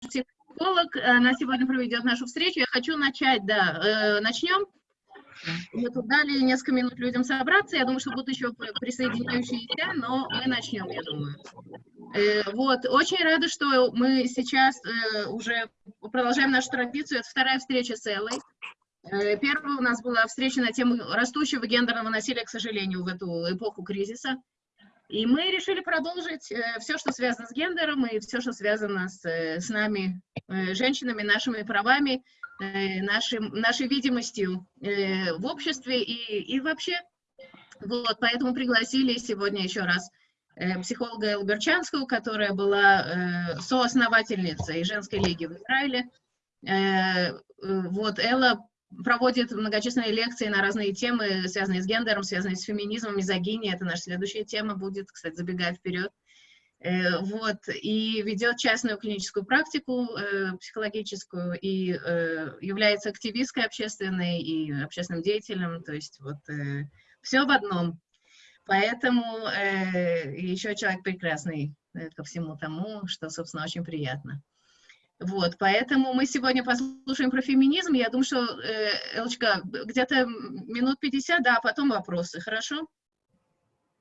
психолог, она сегодня проведет нашу встречу. Я хочу начать, да, начнем. Мы тут дали несколько минут людям собраться. Я думаю, что будут еще присоединяющиеся, но мы начнем, я думаю. Э, вот, очень рада, что мы сейчас э, уже продолжаем нашу традицию. Это вторая встреча с Эллой. Э, первая у нас была встреча на тему растущего гендерного насилия, к сожалению, в эту эпоху кризиса. И мы решили продолжить все, что связано с гендером, и все, что связано с, с нами, женщинами, нашими правами, Э, нашим, нашей видимостью э, в обществе и, и вообще. Вот, поэтому пригласили сегодня еще раз э, психолога Эллу Берчанскую, которая была соосновательницей женской лиги в Израиле. Вот, Элла проводит многочисленные лекции на разные темы, связанные с гендером, связанные с феминизмом, мизогинией. Это наша следующая тема будет, кстати, забегая вперед. Э, вот, и ведет частную клиническую практику э, психологическую, и э, является активисткой общественной и общественным деятелем, то есть вот э, все в одном. Поэтому э, еще человек прекрасный э, ко всему тому, что, собственно, очень приятно. Вот, поэтому мы сегодня послушаем про феминизм. Я думаю, что, э, Элочка, где-то минут 50, да, а потом вопросы, хорошо?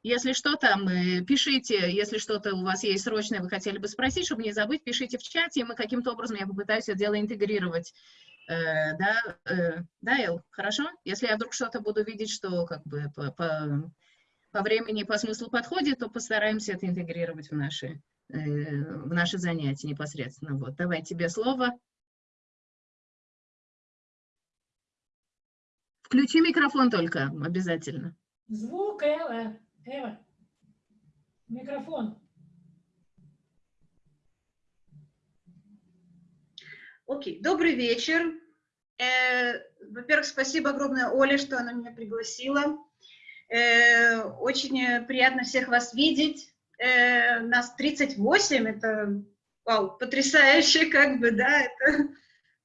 Если что, там, э, пишите, если что-то у вас есть срочное, вы хотели бы спросить, чтобы не забыть, пишите в чате, и мы каким-то образом, я попытаюсь это дело интегрировать. Э, да, э, да, Эл, хорошо? Если я вдруг что-то буду видеть, что как бы по, по, по времени, по смыслу подходит, то постараемся это интегрировать в наши, в наши занятия непосредственно. Вот, давай тебе слово. Включи микрофон только, обязательно. Звук, Элла. Эва, микрофон. Окей, добрый вечер. Э, Во-первых, спасибо огромное Оле, что она меня пригласила. Э, очень приятно всех вас видеть. Э, нас 38, это вау, потрясающе, как бы, да, это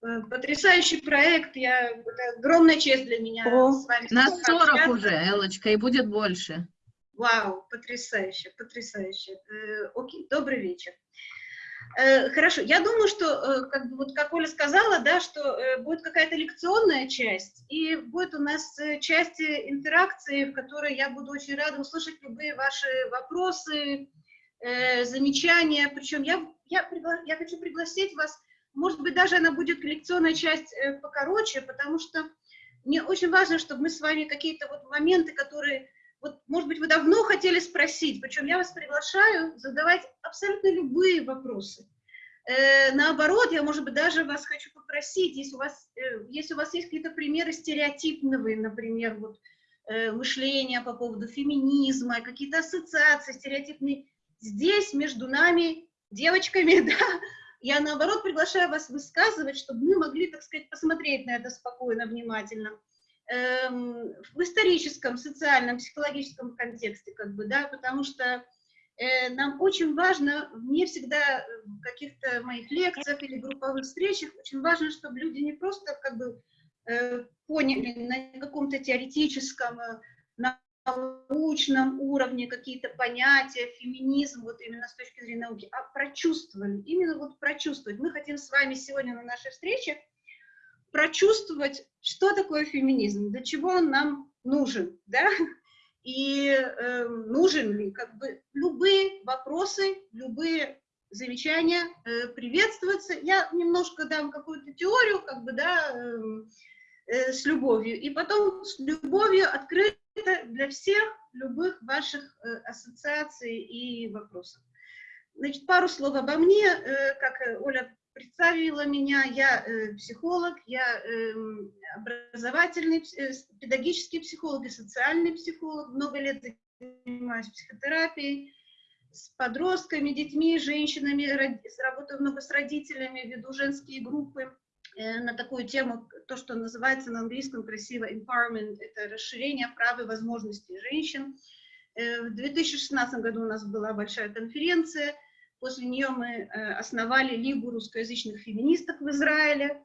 э, потрясающий проект. Я, это огромная честь для меня О, с вами. Нас 40 уже, Элочка, и будет больше. Вау, потрясающе, потрясающе. Э, окей, добрый вечер. Э, хорошо, я думаю, что, э, как, вот, как Оля сказала, да, что э, будет какая-то лекционная часть, и будет у нас часть интеракции, в которой я буду очень рада услышать любые ваши вопросы, замечания. Причем я, я, пригла я хочу пригласить вас, может быть, даже она будет лекционная часть покороче, потому что мне очень важно, чтобы мы с вами какие-то вот моменты, которые вот, может быть, вы давно хотели спросить, причем я вас приглашаю задавать абсолютно любые вопросы. Э, наоборот, я, может быть, даже вас хочу попросить, если у вас, э, если у вас есть какие-то примеры стереотипного, например, вот, э, мышления по поводу феминизма, какие-то ассоциации стереотипные, здесь между нами, девочками, да, я, наоборот, приглашаю вас высказывать, чтобы мы могли, так сказать, посмотреть на это спокойно, внимательно в историческом, социальном, психологическом контексте, как бы, да, потому что э, нам очень важно, мне всегда в каких-то моих лекциях или групповых встречах, очень важно, чтобы люди не просто как бы э, поняли на каком-то теоретическом, э, научном уровне какие-то понятия, феминизм, вот именно с точки зрения науки, а прочувствовали, именно вот прочувствовать. Мы хотим с вами сегодня на нашей встрече прочувствовать, что такое феминизм, для чего он нам нужен, да, и э, нужен ли, как бы, любые вопросы, любые замечания э, приветствуются. Я немножко дам какую-то теорию, как бы, да, э, э, с любовью, и потом с любовью открыто для всех любых ваших э, ассоциаций и вопросов. Значит, пару слов обо мне, э, как Оля представила меня. Я э, психолог, я э, образовательный, э, педагогический психолог и социальный психолог. Много лет занимаюсь психотерапией с подростками, детьми, женщинами, работаю много с родителями, веду женские группы э, на такую тему, то, что называется на английском красиво empowerment, это расширение прав и возможностей женщин. Э, в 2016 году у нас была большая конференция, После нее мы э, основали Лигу русскоязычных феминисток в Израиле.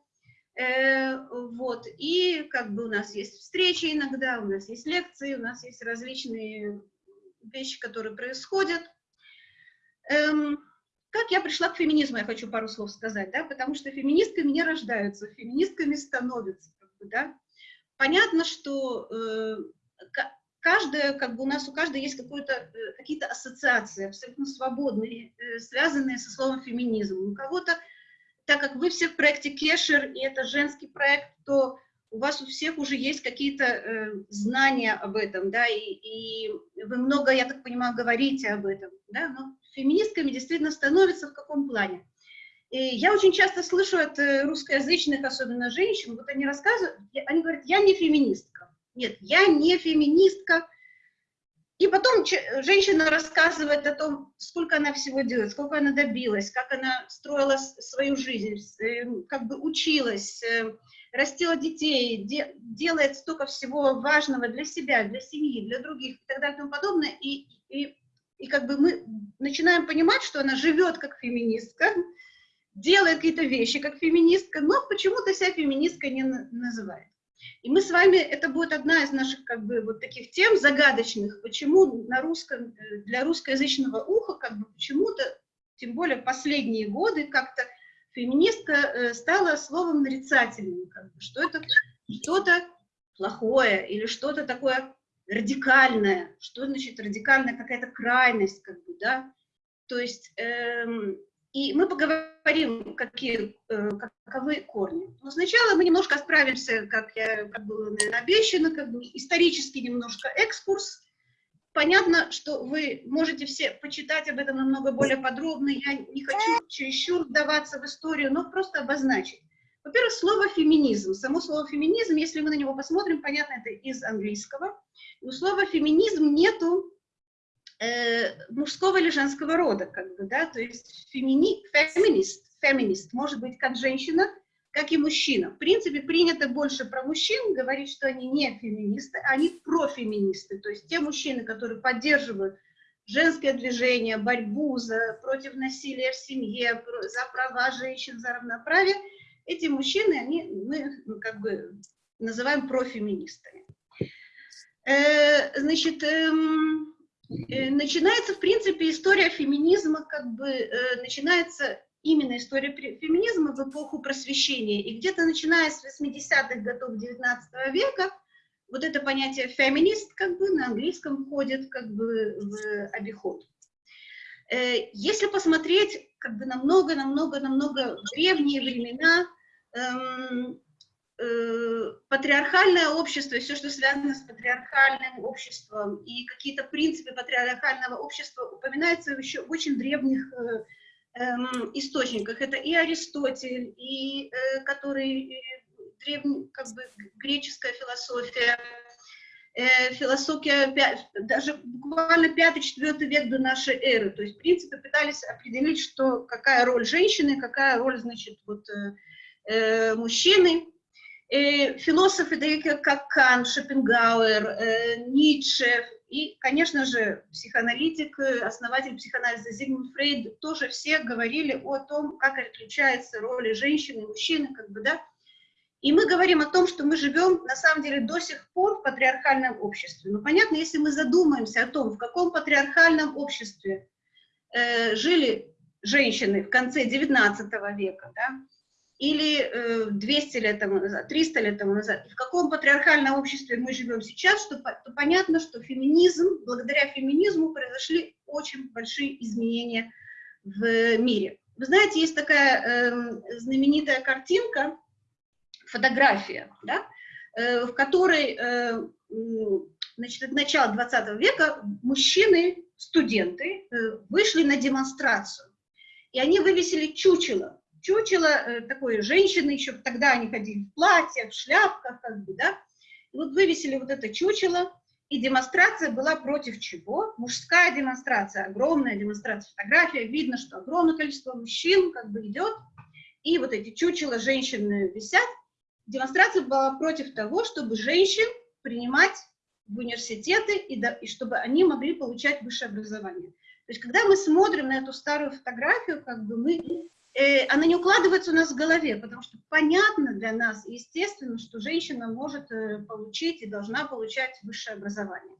Э, вот. И как бы у нас есть встречи иногда, у нас есть лекции, у нас есть различные вещи, которые происходят. Эм, как я пришла к феминизму, я хочу пару слов сказать, да, потому что феминистками не рождаются, феминистками становятся, как бы, да. Понятно, что э, каждая, как бы у нас у каждой есть э, какие-то ассоциации абсолютно свободные, э, связанные со словом феминизм. У кого-то, так как вы все в проекте Кешер, и это женский проект, то у вас у всех уже есть какие-то э, знания об этом, да, и, и вы много, я так понимаю, говорите об этом, да, но феминистками действительно становятся в каком плане? И я очень часто слышу от э, русскоязычных, особенно женщин, вот они рассказывают, они говорят, я не феминистка. Нет, я не феминистка. И потом женщина рассказывает о том, сколько она всего делает, сколько она добилась, как она строила свою жизнь, э, как бы училась, э, растила детей, де, делает столько всего важного для себя, для семьи, для других и так далее и тому подобное. И, и, и как бы мы начинаем понимать, что она живет как феминистка, делает какие-то вещи как феминистка, но почему-то себя феминисткой не называет. И мы с вами, это будет одна из наших как бы вот таких тем загадочных, почему на русском, э, для русскоязычного уха как бы почему-то, тем более последние годы, как-то феминистка э, стала словом нарицательным, как бы, что это что-то плохое или что-то такое радикальное. Что значит радикальная какая-то крайность, как бы, да? То есть, эм, и мы поговорим, какие, э, каковы корни. Но сначала мы немножко справимся, как я как было наверное, обещано, как бы исторический немножко экскурс, Понятно, что вы можете все почитать об этом намного более подробно. Я не хочу чересчур вдаваться в историю, но просто обозначить. Во-первых, слово «феминизм». Само слово «феминизм», если мы на него посмотрим, понятно, это из английского. у слова «феминизм» нету э, мужского или женского рода, как бы, да, то есть фемини, феминист, феминист может быть как женщина, как и мужчина. В принципе, принято больше про мужчин говорить, что они не феминисты, они профеминисты, то есть те мужчины, которые поддерживают женское движение, борьбу за, против насилия в семье, за права женщин, за равноправие, эти мужчины, они, мы ну, как бы называем профеминистами. Э, значит, эм, начинается, в принципе, история феминизма, как бы, э, начинается именно история феминизма в эпоху просвещения. И где-то начиная с 80-х годов 19 века вот это понятие феминист как бы на английском входит как бы в обиход. Э, если посмотреть как бы на много-намного-намного древние времена, эм, э, патриархальное общество, все, что связано с патриархальным обществом, и какие-то принципы патриархального общества упоминаются еще в очень древних э, эм, источниках. Это и Аристотель, и э, который э, древний, как бы греческая философия, э, философия даже буквально 5-4 век до нашей эры. То есть, в принципе, пытались определить, что, какая роль женщины, какая роль, значит, вот, э, э, мужчины. Э, философы, такие как Кант, Шопенгауэр, э, Ницше, и, конечно же, психоаналитик, э, основатель психоанализа Зигмунд Фрейд, тоже все говорили о том, как отличаются роли женщины и мужчины, как бы, да. И мы говорим о том, что мы живем, на самом деле, до сих пор в патриархальном обществе. Но понятно, если мы задумаемся о том, в каком патриархальном обществе э, жили женщины в конце XIX века, да, или 200 э, лет тому назад, 300 лет тому назад, и в каком патриархальном обществе мы живем сейчас, что, то понятно, что феминизм, благодаря феминизму произошли очень большие изменения в мире. Вы знаете, есть такая э, знаменитая картинка, фотография, да, э, в которой, э, значит, от начала 20 века мужчины, студенты, э, вышли на демонстрацию, и они вывесили чучело чучело э, такой женщины, еще тогда они ходили в платьях, в шляпках, как бы, да, и вот вывесили вот это чучело, и демонстрация была против чего? Мужская демонстрация, огромная демонстрация, фотография, видно, что огромное количество мужчин как бы идет, и вот эти чучела женщины висят. Демонстрация была против того, чтобы женщин принимать в университеты, и, да, и чтобы они могли получать высшее образование. То есть, когда мы смотрим на эту старую фотографию, как бы мы э, она не укладывается у нас в голове, потому что понятно для нас, естественно, что женщина может э, получить и должна получать высшее образование.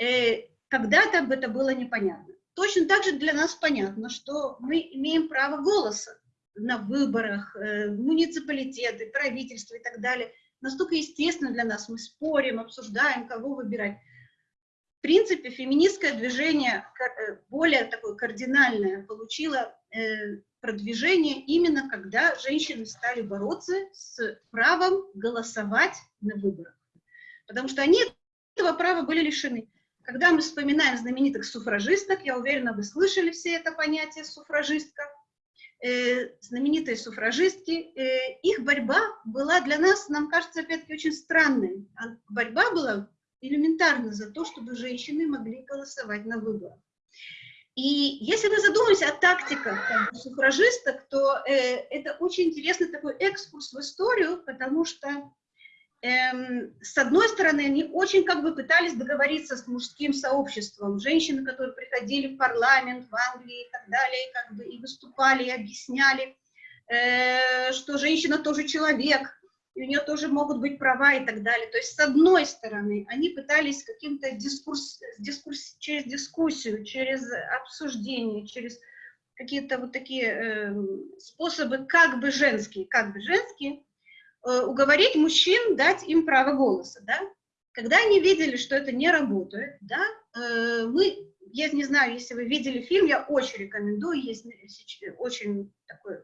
Э, Когда-то это было непонятно. точно так же для нас понятно, что мы имеем право голоса на выборах, муниципалитеты, правительство и так далее. Настолько естественно для нас, мы спорим, обсуждаем, кого выбирать. В принципе, феминистское движение более такое кардинальное получило продвижение именно когда женщины стали бороться с правом голосовать на выборах. Потому что они этого права были лишены. Когда мы вспоминаем знаменитых суфражисток, я уверена, вы слышали все это понятие суфражистка, э, знаменитые суфражистки, э, их борьба была для нас, нам кажется, опять-таки, очень странной. А борьба была элементарно за то, чтобы женщины могли голосовать на выборах. И если мы задумаемся о тактиках бы, суфражисток, то э, это очень интересный такой экскурс в историю, потому что эм, с одной стороны, они очень как бы пытались договориться с мужским сообществом. Женщины, которые приходили в парламент в Англии и так далее, как бы и выступали, и объясняли, э, что женщина тоже человек, и у нее тоже могут быть права и так далее. То есть, с одной стороны, они пытались каким-то дискурс, дискурс, через дискуссию, через обсуждение, через какие-то вот такие э, способы как бы женские, как бы женские, э, уговорить мужчин, дать им право голоса, да. Когда они видели, что это не работает, да, э, мы, я не знаю, если вы видели фильм, я очень рекомендую, есть очень такой,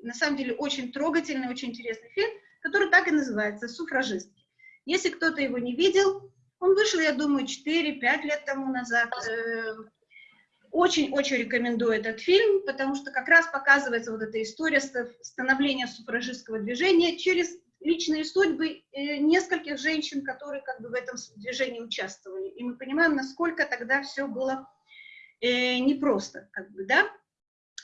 на самом деле, очень трогательный, очень интересный фильм, который так и называется «Суфражистки». Если кто-то его не видел, он вышел, я думаю, 4-5 лет тому назад. Эм, очень-очень рекомендую этот фильм, потому что как раз показывается вот эта история становления суфражистского движения через личные судьбы э, нескольких женщин, которые как бы в этом движении участвовали. И мы понимаем, насколько тогда все было э, непросто, как бы, да.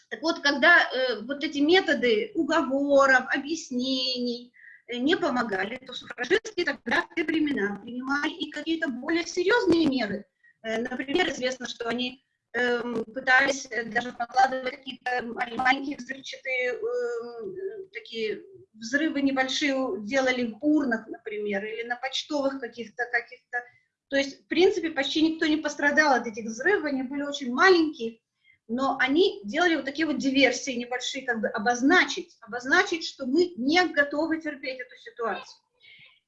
Так вот, когда э, вот эти методы уговоров, объяснений, Э, не помогали, то суфражистки тогда в те времена принимали и какие-то более серьезные меры. Э, например, известно, что они эм, пытались э, даже покладывать какие-то маленькие взрывчатые эм, такие взрывы небольшие делали в урнах, например, или на почтовых каких-то каких-то. То есть, в принципе, почти никто не пострадал от этих взрывов, они были очень маленькие, но они делали вот такие вот диверсии небольшие, как бы обозначить, обозначить, что мы не готовы терпеть эту ситуацию.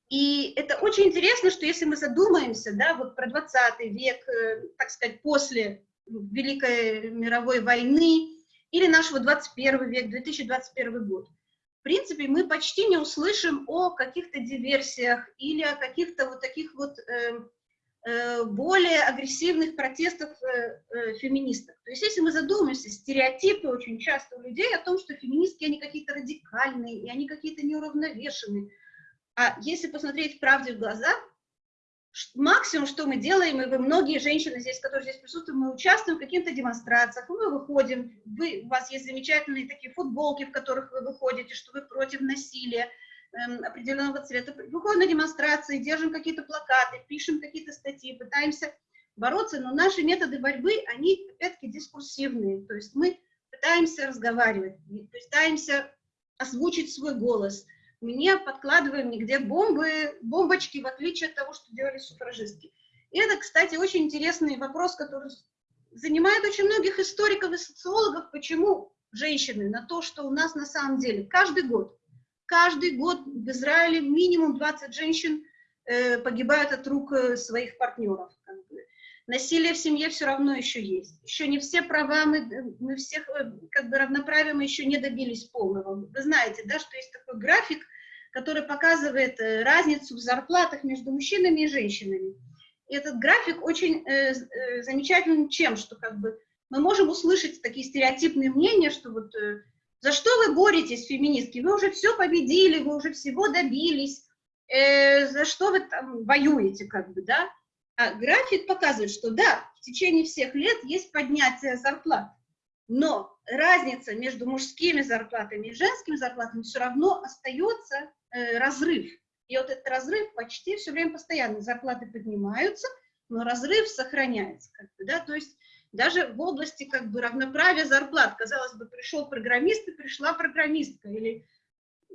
И это очень интересно, что если мы задумаемся, да, вот про 20 век, э, так сказать, после Великой мировой войны, или нашего 21 век, 2021 год, в принципе, мы почти не услышим о каких-то диверсиях или о каких-то вот таких вот э, более агрессивных протестов э, э, феминисток. То есть если мы задумаемся, стереотипы очень часто у людей о том, что феминистки, они какие-то радикальные, и они какие-то неуравновешенные. А если посмотреть правде в глаза, максимум, что мы делаем, и вы, многие женщины здесь, которые здесь присутствуют, мы участвуем в каких-то демонстрациях, мы выходим, вы, у вас есть замечательные такие футболки, в которых вы выходите, что вы против насилия, определенного цвета, выходим на демонстрации, держим какие-то плакаты, пишем какие-то статьи, пытаемся бороться, но наши методы борьбы, они, опять-таки, дискурсивные, то есть мы пытаемся разговаривать, пытаемся озвучить свой голос, не подкладываем нигде бомбы, бомбочки, в отличие от того, что делали суфражистки. И это, кстати, очень интересный вопрос, который занимает очень многих историков и социологов, почему женщины на то, что у нас на самом деле каждый год каждый год в Израиле минимум 20 женщин э, погибают от рук э, своих партнеров. Насилие в семье все равно еще есть. Еще не все права, мы, мы всех, э, как бы равноправия мы еще не добились полного. Вы знаете, да, что есть такой график, который показывает э, разницу в зарплатах между мужчинами и женщинами. И этот график очень э, э, замечателен чем, что как бы мы можем услышать такие стереотипные мнения, что вот э, за что вы боретесь, феминистки? Вы уже все победили, вы уже всего добились. Э, за что вы там воюете, как бы, да? А график показывает, что да, в течение всех лет есть поднятие зарплат, но разница между мужскими зарплатами и женскими зарплатами все равно остается э, разрыв. И вот этот разрыв почти все время постоянно. Зарплаты поднимаются, но разрыв сохраняется. Как бы, да? То есть даже в области как бы равноправия зарплат. Казалось бы, пришел программист и пришла программистка. Или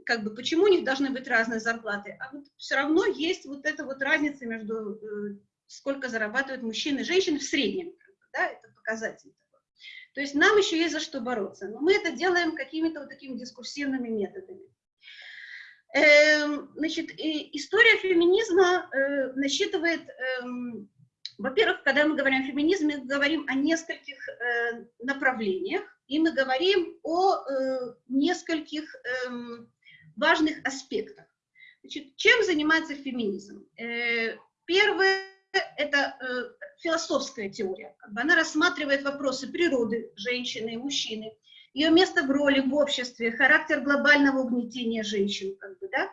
как бы почему у них должны быть разные зарплаты? А вот все равно есть вот эта вот разница между э, сколько зарабатывают мужчины и женщины в среднем. Да, это показатель. То есть нам еще есть за что бороться, но мы это делаем какими-то вот такими дискурсивными методами. Эм, значит, история феминизма э, насчитывает, эм, во-первых, когда мы говорим о феминизме, мы говорим о нескольких э, направлениях, и мы говорим о э, нескольких эм, важных аспектах. Значит, чем занимается феминизм? Первое – это философская теория. Как бы она рассматривает вопросы природы женщины и мужчины, ее место в роли в обществе, характер глобального угнетения женщин, как бы, да,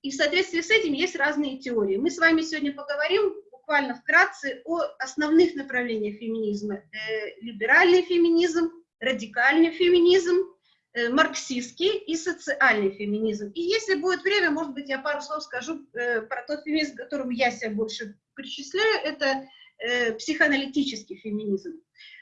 и в соответствии с этим есть разные теории. Мы с вами сегодня поговорим буквально вкратце о основных направлениях феминизма. Э, либеральный феминизм, радикальный феминизм, э, марксистский и социальный феминизм. И если будет время, может быть, я пару слов скажу э, про тот феминизм, к которому я себя больше причисляю, это психоаналитический феминизм.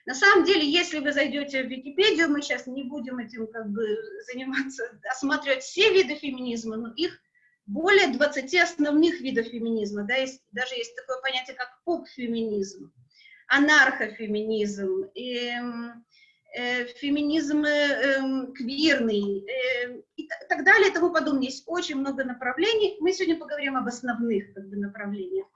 На самом деле, если вы зайдете в Википедию, мы сейчас не будем этим как бы заниматься, осматривать все виды феминизма, но их более 20 основных видов феминизма. Да, есть, даже есть такое понятие, как поп-феминизм, анархофеминизм, э, э, феминизм э, квирный э, и так далее и тому подобное. Есть очень много направлений. Мы сегодня поговорим об основных как бы, направлениях.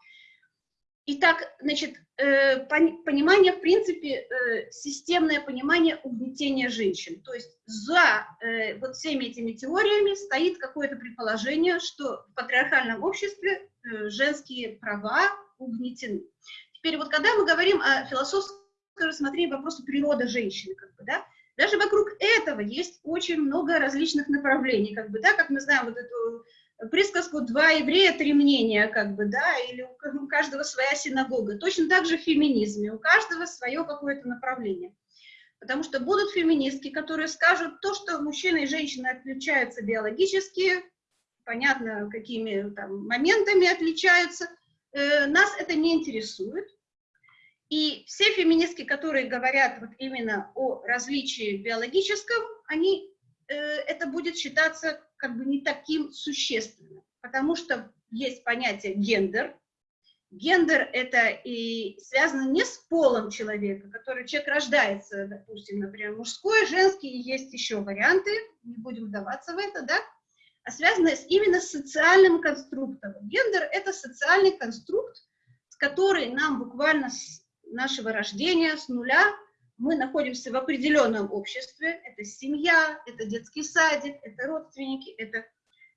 Итак, значит, э, понимание, в принципе, э, системное понимание угнетения женщин. То есть за э, вот всеми этими теориями стоит какое-то предположение, что в патриархальном обществе женские права угнетены. Теперь вот когда мы говорим о философском рассмотрении вопроса природы женщины, как бы, да, даже вокруг этого есть очень много различных направлений, как бы, да, как мы знаем вот эту присказку «два еврея, три мнения», как бы, да, или у каждого своя синагога. Точно так же в феминизме, у каждого свое какое-то направление. Потому что будут феминистки, которые скажут то, что мужчина и женщина отличаются биологически, понятно, какими там моментами отличаются, э, нас это не интересует. И все феминистки, которые говорят вот именно о различии биологическом, они, э, это будет считаться как бы не таким существенным, потому что есть понятие гендер. Гендер это и связано не с полом человека, который человек рождается, допустим, например, мужской, женский, и есть еще варианты, не будем вдаваться в это, да, а связано с, именно с социальным конструктом. Гендер это социальный конструкт, с который нам буквально с нашего рождения, с нуля, мы находимся в определенном обществе, это семья, это детский садик, это родственники, это,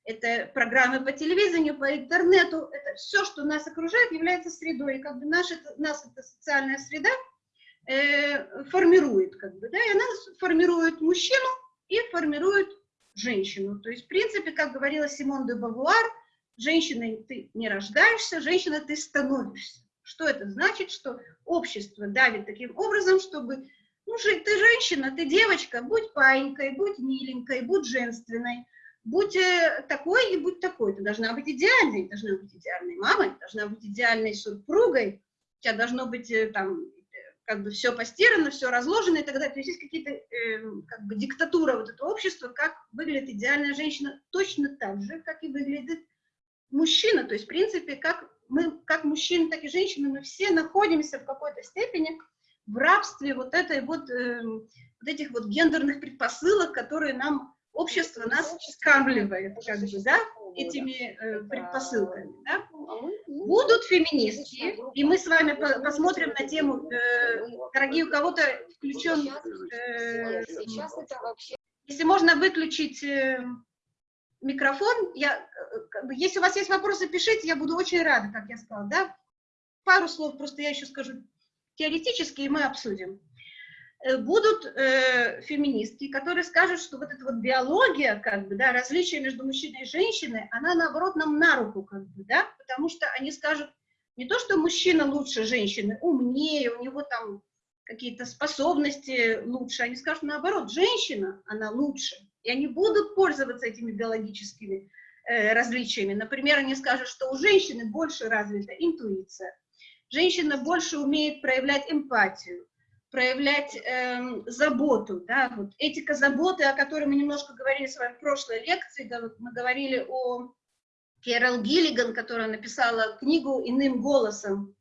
это программы по телевидению, по интернету, это все, что нас окружает, является средой, и как бы наш, это, нас эта социальная среда э, формирует, как бы, да, и она формирует мужчину и формирует женщину, то есть, в принципе, как говорила Симон де Бавуар, женщиной ты не рождаешься, женщиной ты становишься. Что это значит? Что общество давит таким образом, чтобы, ну, ты женщина, ты девочка, будь паинькой, будь миленькой, будь женственной, будь э, такой и будь такой. Ты должна быть идеальной, должна быть идеальной мамой, должна быть идеальной супругой, у тебя должно быть э, там как бы все постирано, все разложено и так далее. То есть есть какие-то, э, как бы, диктатура вот этого общества, как выглядит идеальная женщина, точно так же, как и выглядит мужчина. То есть, в принципе, как мы, как мужчины, так и женщины, мы все находимся в какой-то степени в рабстве вот этой вот, э, вот этих вот гендерных предпосылок, которые нам общество нас скармливает, как бы, да, этими э, предпосылками, да. А Будут феминистки, и мы с вами по посмотрим на тему, э, дорогие, у кого-то включен, э, если можно выключить э, микрофон. Я, если у вас есть вопросы, пишите, я буду очень рада, как я сказала. Да? Пару слов просто я еще скажу теоретически, и мы обсудим. Э, будут э, феминистки, которые скажут, что вот эта вот биология, как бы, да, различие между мужчиной и женщиной, она, наоборот, нам на руку, как бы, да, потому что они скажут не то, что мужчина лучше женщины, умнее, у него там какие-то способности лучше, они скажут, наоборот, женщина, она лучше, и они будут пользоваться этими биологическими э, различиями. Например, они скажут, что у женщины больше развита интуиция, женщина больше умеет проявлять эмпатию, проявлять э, заботу, да, вот этика заботы, о которой мы немножко говорили с вами в прошлой лекции, мы говорили о Керол Гиллиган, которая написала книгу «Иным голосом»,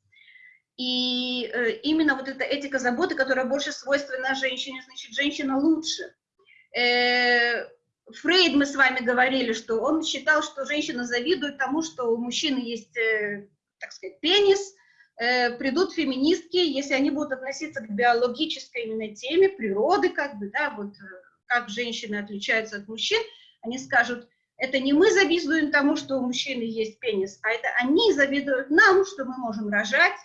И э, именно вот эта этика заботы, которая больше свойственна женщине, значит, женщина лучше. Э, Фрейд, мы с вами говорили, что он считал, что женщина завидует тому, что у мужчины есть, э, так сказать, пенис, э, придут феминистки, если они будут относиться к биологической именно теме, природы, как бы, да, вот э, как женщины отличаются от мужчин, они скажут, это не мы завидуем тому, что у мужчины есть пенис, а это они завидуют нам, что мы можем рожать,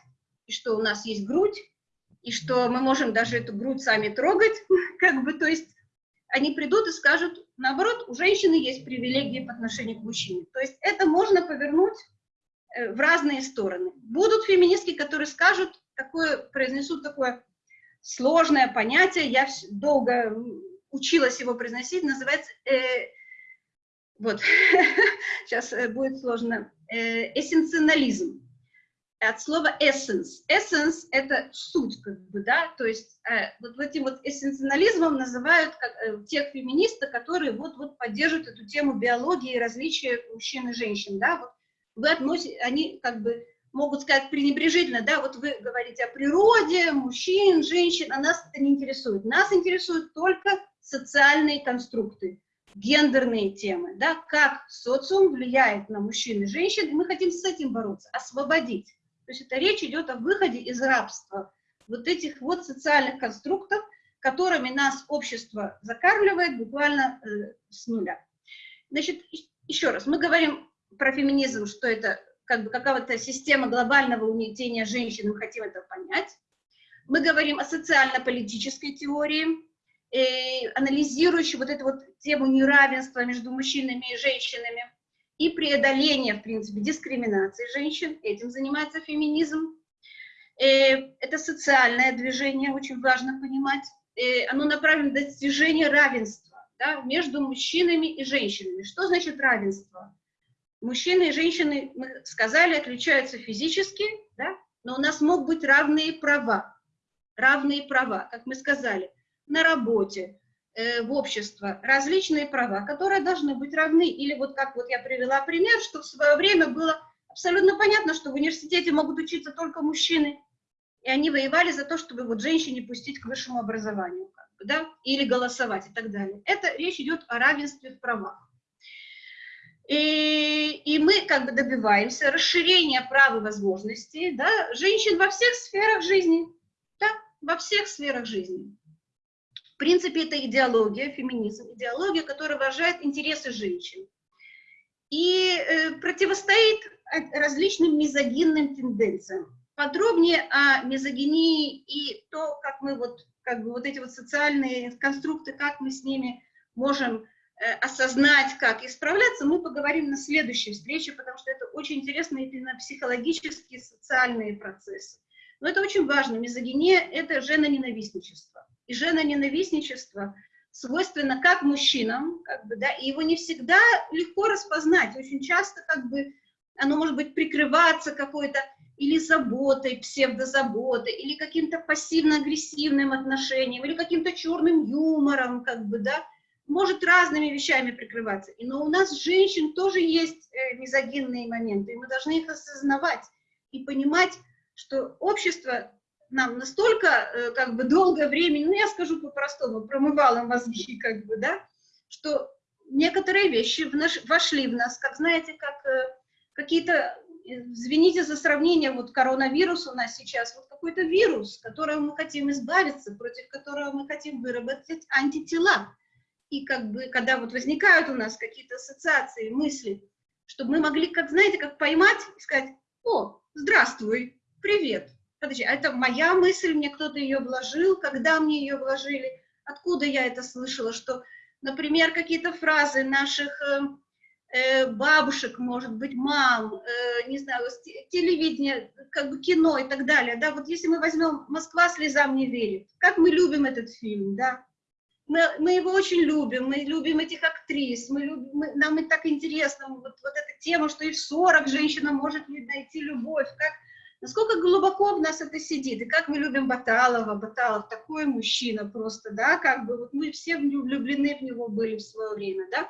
и что у нас есть грудь, и что мы можем даже эту грудь сами трогать, как бы, то есть они придут и скажут, наоборот, у женщины есть привилегии по отношению к мужчине. То есть это можно повернуть э, в разные стороны. Будут феминистки, которые скажут, такое, произнесут такое сложное понятие, я долго училась его произносить, называется, э, вот, сейчас э, будет сложно, э, эссенционализм от слова essence. Essence — это суть, как бы, да, то есть э, вот этим вот эссенционализмом называют как, э, тех феминистов, которые вот-вот поддерживают эту тему биологии и различия мужчин и женщин, да, вот вы относите, они как бы могут сказать пренебрежительно, да, вот вы говорите о природе, мужчин, женщин, а нас это не интересует. Нас интересуют только социальные конструкты, гендерные темы, да, как социум влияет на мужчин и женщин, и мы хотим с этим бороться, освободить. То есть это речь идет о выходе из рабства, вот этих вот социальных конструктов, которыми нас общество закармливает буквально э, с нуля. Значит, еще раз, мы говорим про феминизм, что это как бы какая-то система глобального угнетения женщин, мы хотим это понять. Мы говорим о социально-политической теории, э, анализирующей вот эту вот тему неравенства между мужчинами и женщинами и преодоление, в принципе, дискриминации женщин, этим занимается феминизм. Э, это социальное движение, очень важно понимать. Э, оно направлено на достижение равенства да, между мужчинами и женщинами. Что значит равенство? Мужчины и женщины, мы сказали, отличаются физически, да, но у нас могут быть равные права. Равные права, как мы сказали, на работе, в общество различные права, которые должны быть равны. Или вот как вот я привела пример, что в свое время было абсолютно понятно, что в университете могут учиться только мужчины, и они воевали за то, чтобы вот женщине пустить к высшему образованию, как бы, да, или голосовать и так далее. Это речь идет о равенстве в правах. И, и мы как бы добиваемся расширения прав и возможностей да, женщин во всех сферах жизни, да, во всех сферах жизни принципе, это идеология, феминизм, идеология, которая выражает интересы женщин и э, противостоит различным мизогинным тенденциям. Подробнее о мизогинии и то, как мы вот, как бы вот эти вот социальные конструкты, как мы с ними можем э, осознать, как исправляться, мы поговорим на следующей встрече, потому что это очень интересно именно психологические, социальные процессы. Но это очень важно. Мизогиния – это женоненавистничество и женоненавистничество свойственно как мужчинам, как бы, да, и его не всегда легко распознать. Очень часто как бы оно может быть прикрываться какой-то или заботой, псевдозаботой, или каким-то пассивно-агрессивным отношением, или каким-то черным юмором, как бы, да, может разными вещами прикрываться. Но у нас, женщин, тоже есть э, мизогинные моменты, и мы должны их осознавать и понимать, что общество нам настолько, э, как бы, долгое время, ну, я скажу по-простому, промывало мозги, как бы, да, что некоторые вещи в наш, вошли в нас, как, знаете, как э, какие-то, э, извините за сравнение, вот коронавирус у нас сейчас, вот какой-то вирус, которого мы хотим избавиться, против которого мы хотим выработать антитела. И как бы, когда вот возникают у нас какие-то ассоциации, мысли, чтобы мы могли, как, знаете, как поймать и сказать, о, здравствуй, привет, подожди, а это моя мысль, мне кто-то ее вложил, когда мне ее вложили, откуда я это слышала, что, например, какие-то фразы наших э, э, бабушек, может быть, мам, э, не знаю, телевидение, как бы кино и так далее, да, вот если мы возьмем «Москва слезам не верит», как мы любим этот фильм, да, мы, мы его очень любим, мы любим этих актрис, мы любим, мы, нам и так интересно вот, вот эта тема, что и в 40 женщина может найти любовь, как насколько глубоко в нас это сидит, и как мы любим Баталова, Баталов такой мужчина просто, да, как бы вот мы все влюблены в него были в свое время, да,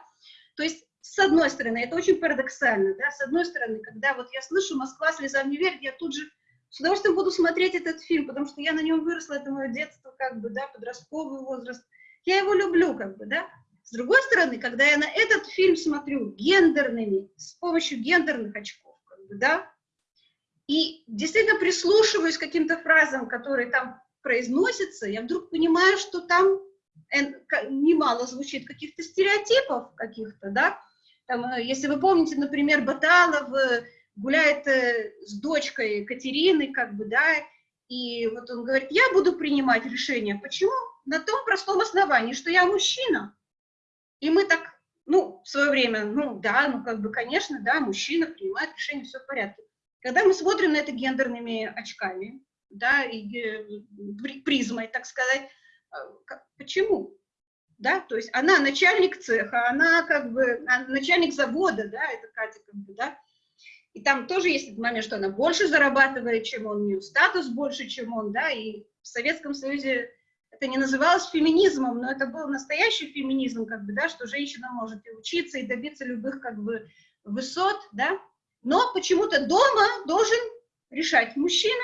то есть с одной стороны, это очень парадоксально, да, с одной стороны, когда вот я слышу «Москва слезам не верит», я тут же с удовольствием буду смотреть этот фильм, потому что я на нем выросла, это мое детство, как бы, да, подростковый возраст. Я его люблю, как бы, да. С другой стороны, когда я на этот фильм смотрю гендерными, с помощью гендерных очков, как бы, да, и действительно прислушиваюсь к каким-то фразам, которые там произносятся, я вдруг понимаю, что там немало звучит каких-то стереотипов каких-то, да, там, э, если вы помните, например, Баталов э, гуляет э, с дочкой Катерины, как бы, да, и вот он говорит, я буду принимать решение. Почему? На том простом основании, что я мужчина. И мы так, ну, в свое время, ну, да, ну, как бы, конечно, да, мужчина принимает решение, все в порядке. Когда мы смотрим на это гендерными очками, да, и э, призмой, так сказать, э, почему? Да, то есть она начальник цеха, она как бы начальник завода, да, это Катя как бы, да, и там тоже есть этот момент, что она больше зарабатывает, чем он, у нее статус больше, чем он, да, и в Советском Союзе это не называлось феминизмом, но это был настоящий феминизм, как бы, да, что женщина может и учиться, и добиться любых, как бы, высот, да, но почему-то дома должен решать мужчина,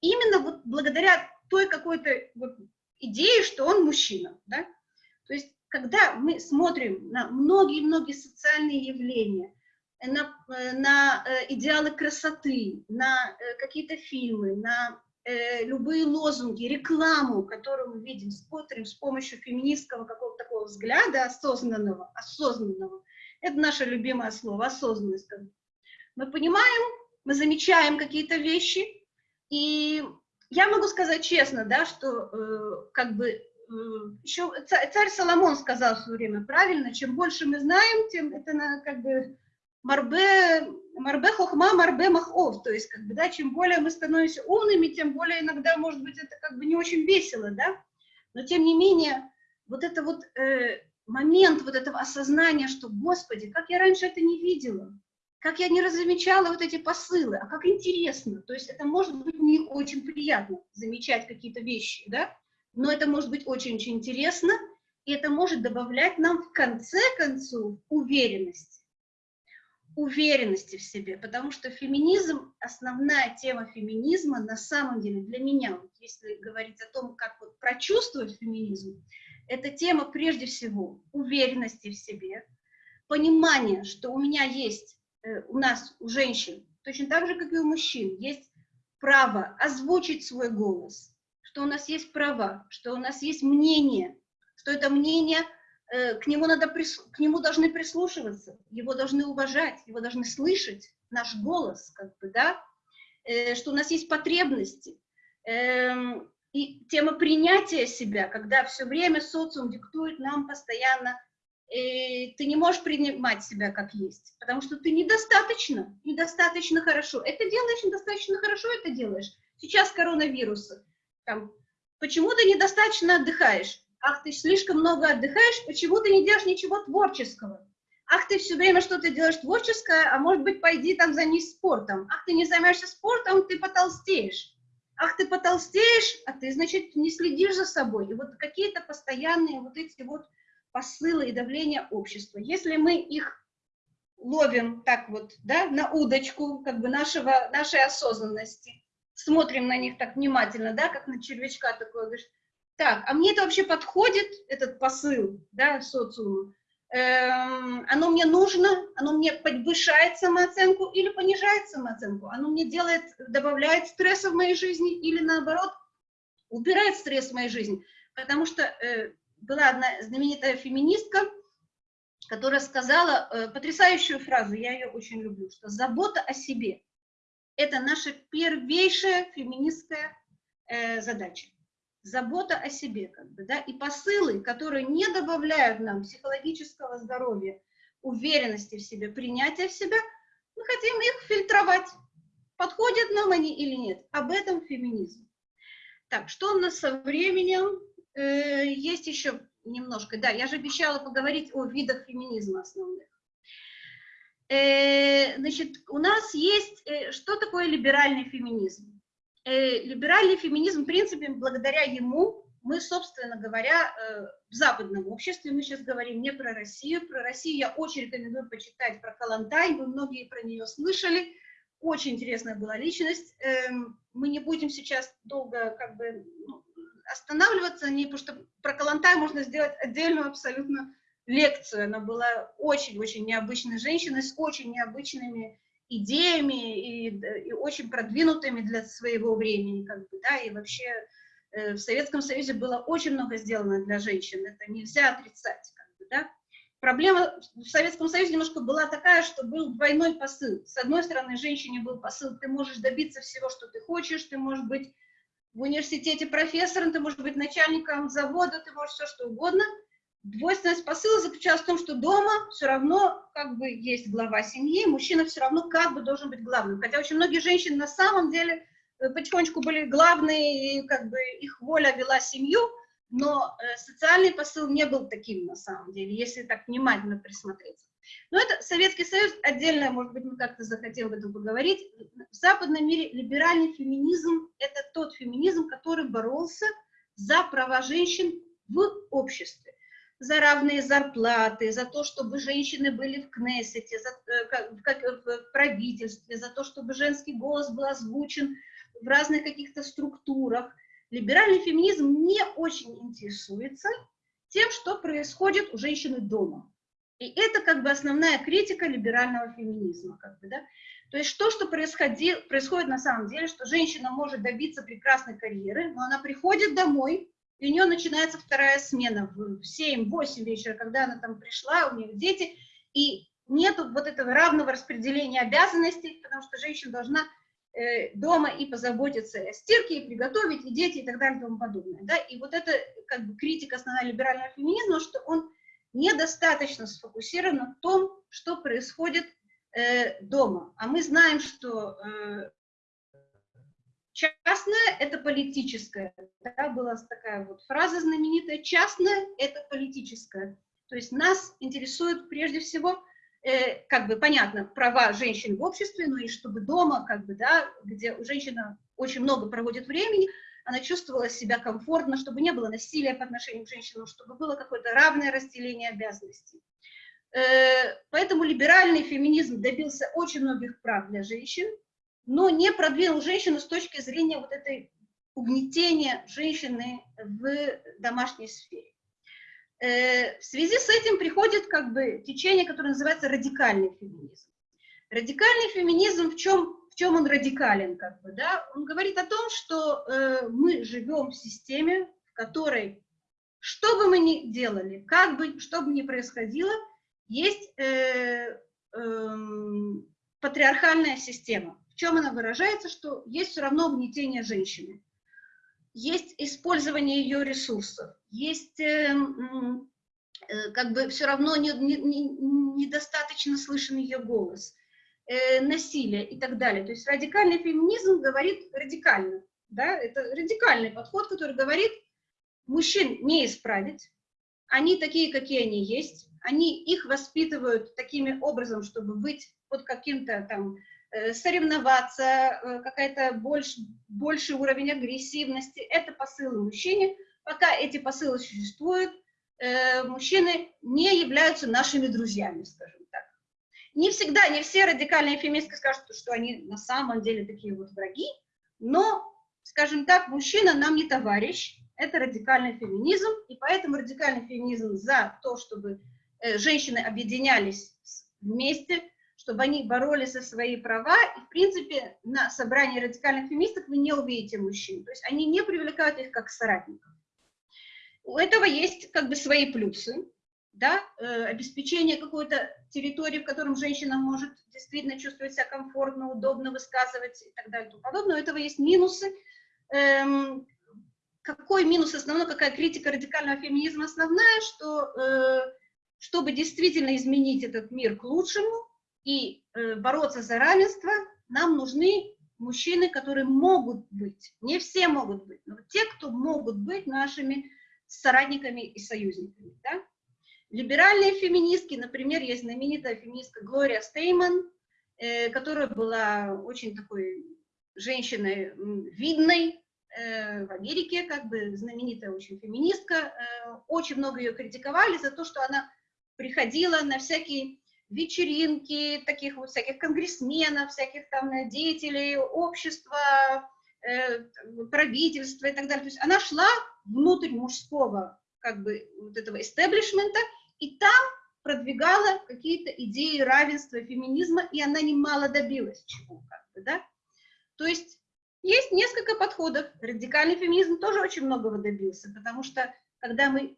именно вот благодаря той какой-то вот идее, что он мужчина, да, то есть когда мы смотрим на многие-многие социальные явления, на, э, на э, идеалы красоты, на э, какие-то фильмы, на любые лозунги, рекламу, которую мы видим, смотрим с помощью феминистского какого-то такого взгляда осознанного, осознанного, это наше любимое слово, осознанность. Мы понимаем, мы замечаем какие-то вещи, и я могу сказать честно, да, что э, как бы э, еще царь Соломон сказал в свое время правильно, чем больше мы знаем, тем это на, как бы марбе, марбе хохма, марбе махов, то есть, как бы, да, чем более мы становимся умными, тем более иногда, может быть, это как бы не очень весело, да, но тем не менее, вот это вот э, момент вот этого осознания, что, Господи, как я раньше это не видела, как я не размечала вот эти посылы, а как интересно, то есть это может быть не очень приятно замечать какие-то вещи, да, но это может быть очень-очень интересно, и это может добавлять нам в конце концов уверенность уверенности в себе, потому что феминизм, основная тема феминизма на самом деле для меня, вот если говорить о том, как вот прочувствовать феминизм, это тема прежде всего уверенности в себе, понимание, что у меня есть, у нас, у женщин, точно так же, как и у мужчин, есть право озвучить свой голос, что у нас есть права, что у нас есть мнение, что это мнение – Э, к нему, надо, к нему должны прислушиваться, его должны уважать, его должны слышать, наш голос, как бы, да, э, что у нас есть потребности. Эм, и тема принятия себя, когда все время социум диктует нам постоянно, ты не можешь принимать себя как есть, потому что ты недостаточно, недостаточно хорошо. Это делаешь, недостаточно хорошо это делаешь. Сейчас коронавирус, там, почему ты недостаточно отдыхаешь? ах, ты слишком много отдыхаешь, почему ты не делаешь ничего творческого? Ах, ты все время что-то делаешь творческое, а может быть, пойди там займись спортом. Ах, ты не займешься спортом, ты потолстеешь. Ах, ты потолстеешь, а ты, значит, не следишь за собой. И вот какие-то постоянные вот эти вот посылы и давления общества. Если мы их ловим так вот, да, на удочку, как бы нашего, нашей осознанности, смотрим на них так внимательно, да, как на червячка такой, говоришь, так, а мне это вообще подходит, этот посыл, да, социуму? Эм, оно мне нужно, оно мне повышает самооценку или понижает самооценку? Оно мне делает, добавляет стресса в моей жизни или наоборот убирает стресс в моей жизни? Потому что э, была одна знаменитая феминистка, которая сказала э, потрясающую фразу, я ее очень люблю, что забота о себе – это наша первейшая феминистская э, задача забота о себе, как бы, да, и посылы, которые не добавляют нам психологического здоровья, уверенности в себе, принятия в себя, мы хотим их фильтровать, подходят нам они или нет. Об этом феминизм. Так, что у нас со временем? Э, есть еще немножко, да, я же обещала поговорить о видах феминизма основных. Э, значит, у нас есть, э, что такое либеральный феминизм? э, либеральный феминизм, в принципе, благодаря ему мы, собственно говоря, э, в западном обществе, мы сейчас говорим не про Россию, про Россию я очень рекомендую почитать про Калантай, вы многие про нее слышали, очень интересная была личность. Эм, мы не будем сейчас долго как бы ну, останавливаться, не, потому что про Калантай можно сделать отдельную абсолютно лекцию. Она была очень-очень необычной женщиной с очень необычными идеями и, и очень продвинутыми для своего времени, как бы, да, и вообще э, в Советском Союзе было очень много сделано для женщин, это нельзя отрицать, как бы, да. Проблема в Советском Союзе немножко была такая, что был двойной посыл. С одной стороны, женщине был посыл, ты можешь добиться всего, что ты хочешь, ты можешь быть в университете профессором, ты можешь быть начальником завода, ты можешь все что угодно – Двойственность посыла заключалась в том, что дома все равно как бы есть глава семьи, мужчина все равно как бы должен быть главным. Хотя очень многие женщины на самом деле э, потихонечку были главные, и как бы их воля вела семью, но э, социальный посыл не был таким на самом деле, если так внимательно присмотреться. Но это Советский Союз, отдельно, может быть, мы как-то захотим об этом поговорить. В западном мире либеральный феминизм – это тот феминизм, который боролся за права женщин в обществе за равные зарплаты, за то, чтобы женщины были в Кнессете, за, э, как, как, в правительстве, за то, чтобы женский голос был озвучен в разных каких-то структурах. Либеральный феминизм не очень интересуется тем, что происходит у женщины дома. И это как бы основная критика либерального феминизма. Как бы, да? То есть то, что происходит, происходит на самом деле, что женщина может добиться прекрасной карьеры, но она приходит домой, и у нее начинается вторая смена в 7-8 вечера, когда она там пришла, у нее дети, и нету вот этого равного распределения обязанностей, потому что женщина должна э, дома и позаботиться о стирке, и приготовить, и дети, и так далее, и тому подобное. Да? И вот это как бы критика основная либерального феминизма, что он недостаточно сфокусирован на том, что происходит э, дома. А мы знаем, что э, Частное – это политическое. Да, была такая вот фраза знаменитая. Частное – это политическое. То есть нас интересует прежде всего, э, как бы понятно, права женщин в обществе, но и чтобы дома, как бы, да, где женщина очень много проводит времени, она чувствовала себя комфортно, чтобы не было насилия по отношению к женщинам, чтобы было какое-то равное разделение обязанностей. Э, поэтому либеральный феминизм добился очень многих прав для женщин, но не продвинул женщину с точки зрения вот этой угнетения женщины в домашней сфере. Э, в связи с этим приходит как бы течение, которое называется радикальный феминизм. Радикальный феминизм в чем, в чем он радикален? Как бы, да? Он говорит о том, что э, мы живем в системе, в которой, что бы мы ни делали, как бы, что бы ни происходило, есть э, э, патриархальная система чем она выражается, что есть все равно угнетение женщины, есть использование ее ресурсов, есть э, э, как бы все равно не, не, не, недостаточно слышен ее голос, э, насилие и так далее. То есть радикальный феминизм говорит радикально, да, это радикальный подход, который говорит, мужчин не исправить, они такие, какие они есть, они их воспитывают такими образом, чтобы быть под каким-то там Э, соревноваться, э, какая-то больше, больший уровень агрессивности. Это посылы мужчине. Пока эти посылы существуют, мужчины не являются нашими друзьями, скажем. Не всегда, не все радикальные феминистки скажут, что они на самом деле такие вот враги, но, скажем так, мужчина нам не товарищ, это радикальный феминизм, и поэтому радикальный феминизм за то, чтобы женщины объединялись вместе, чтобы они боролись за свои права. И, в принципе, на собрании радикальных феминисток вы не увидите мужчин. То есть они не привлекают их как соратников. У этого есть как бы свои плюсы. Да? Э, обеспечение какой-то территории, в котором женщина может действительно чувствовать себя комфортно, удобно высказывать и так далее и тому подобное. У этого есть минусы. Эм, какой минус основной, какая критика радикального феминизма основная, что э, чтобы действительно изменить этот мир к лучшему, и э, бороться за равенство, нам нужны мужчины, которые могут быть, не все могут быть, но те, кто могут быть нашими соратниками и союзниками. Да? Либеральные феминистки, например, есть знаменитая феминистка Глория Стейман, э, которая была очень такой женщиной видной э, в Америке, как бы знаменитая очень феминистка. Э, очень много ее критиковали за то, что она приходила на всякие вечеринки таких вот всяких конгрессменов, всяких там деятелей общества, правительства и так далее. То есть она шла внутрь мужского как бы вот этого истеблишмента, и там продвигала какие-то идеи равенства, феминизма, и она немало добилась чего, как бы, да. То есть есть несколько подходов. Радикальный феминизм тоже очень многого добился, потому что когда мы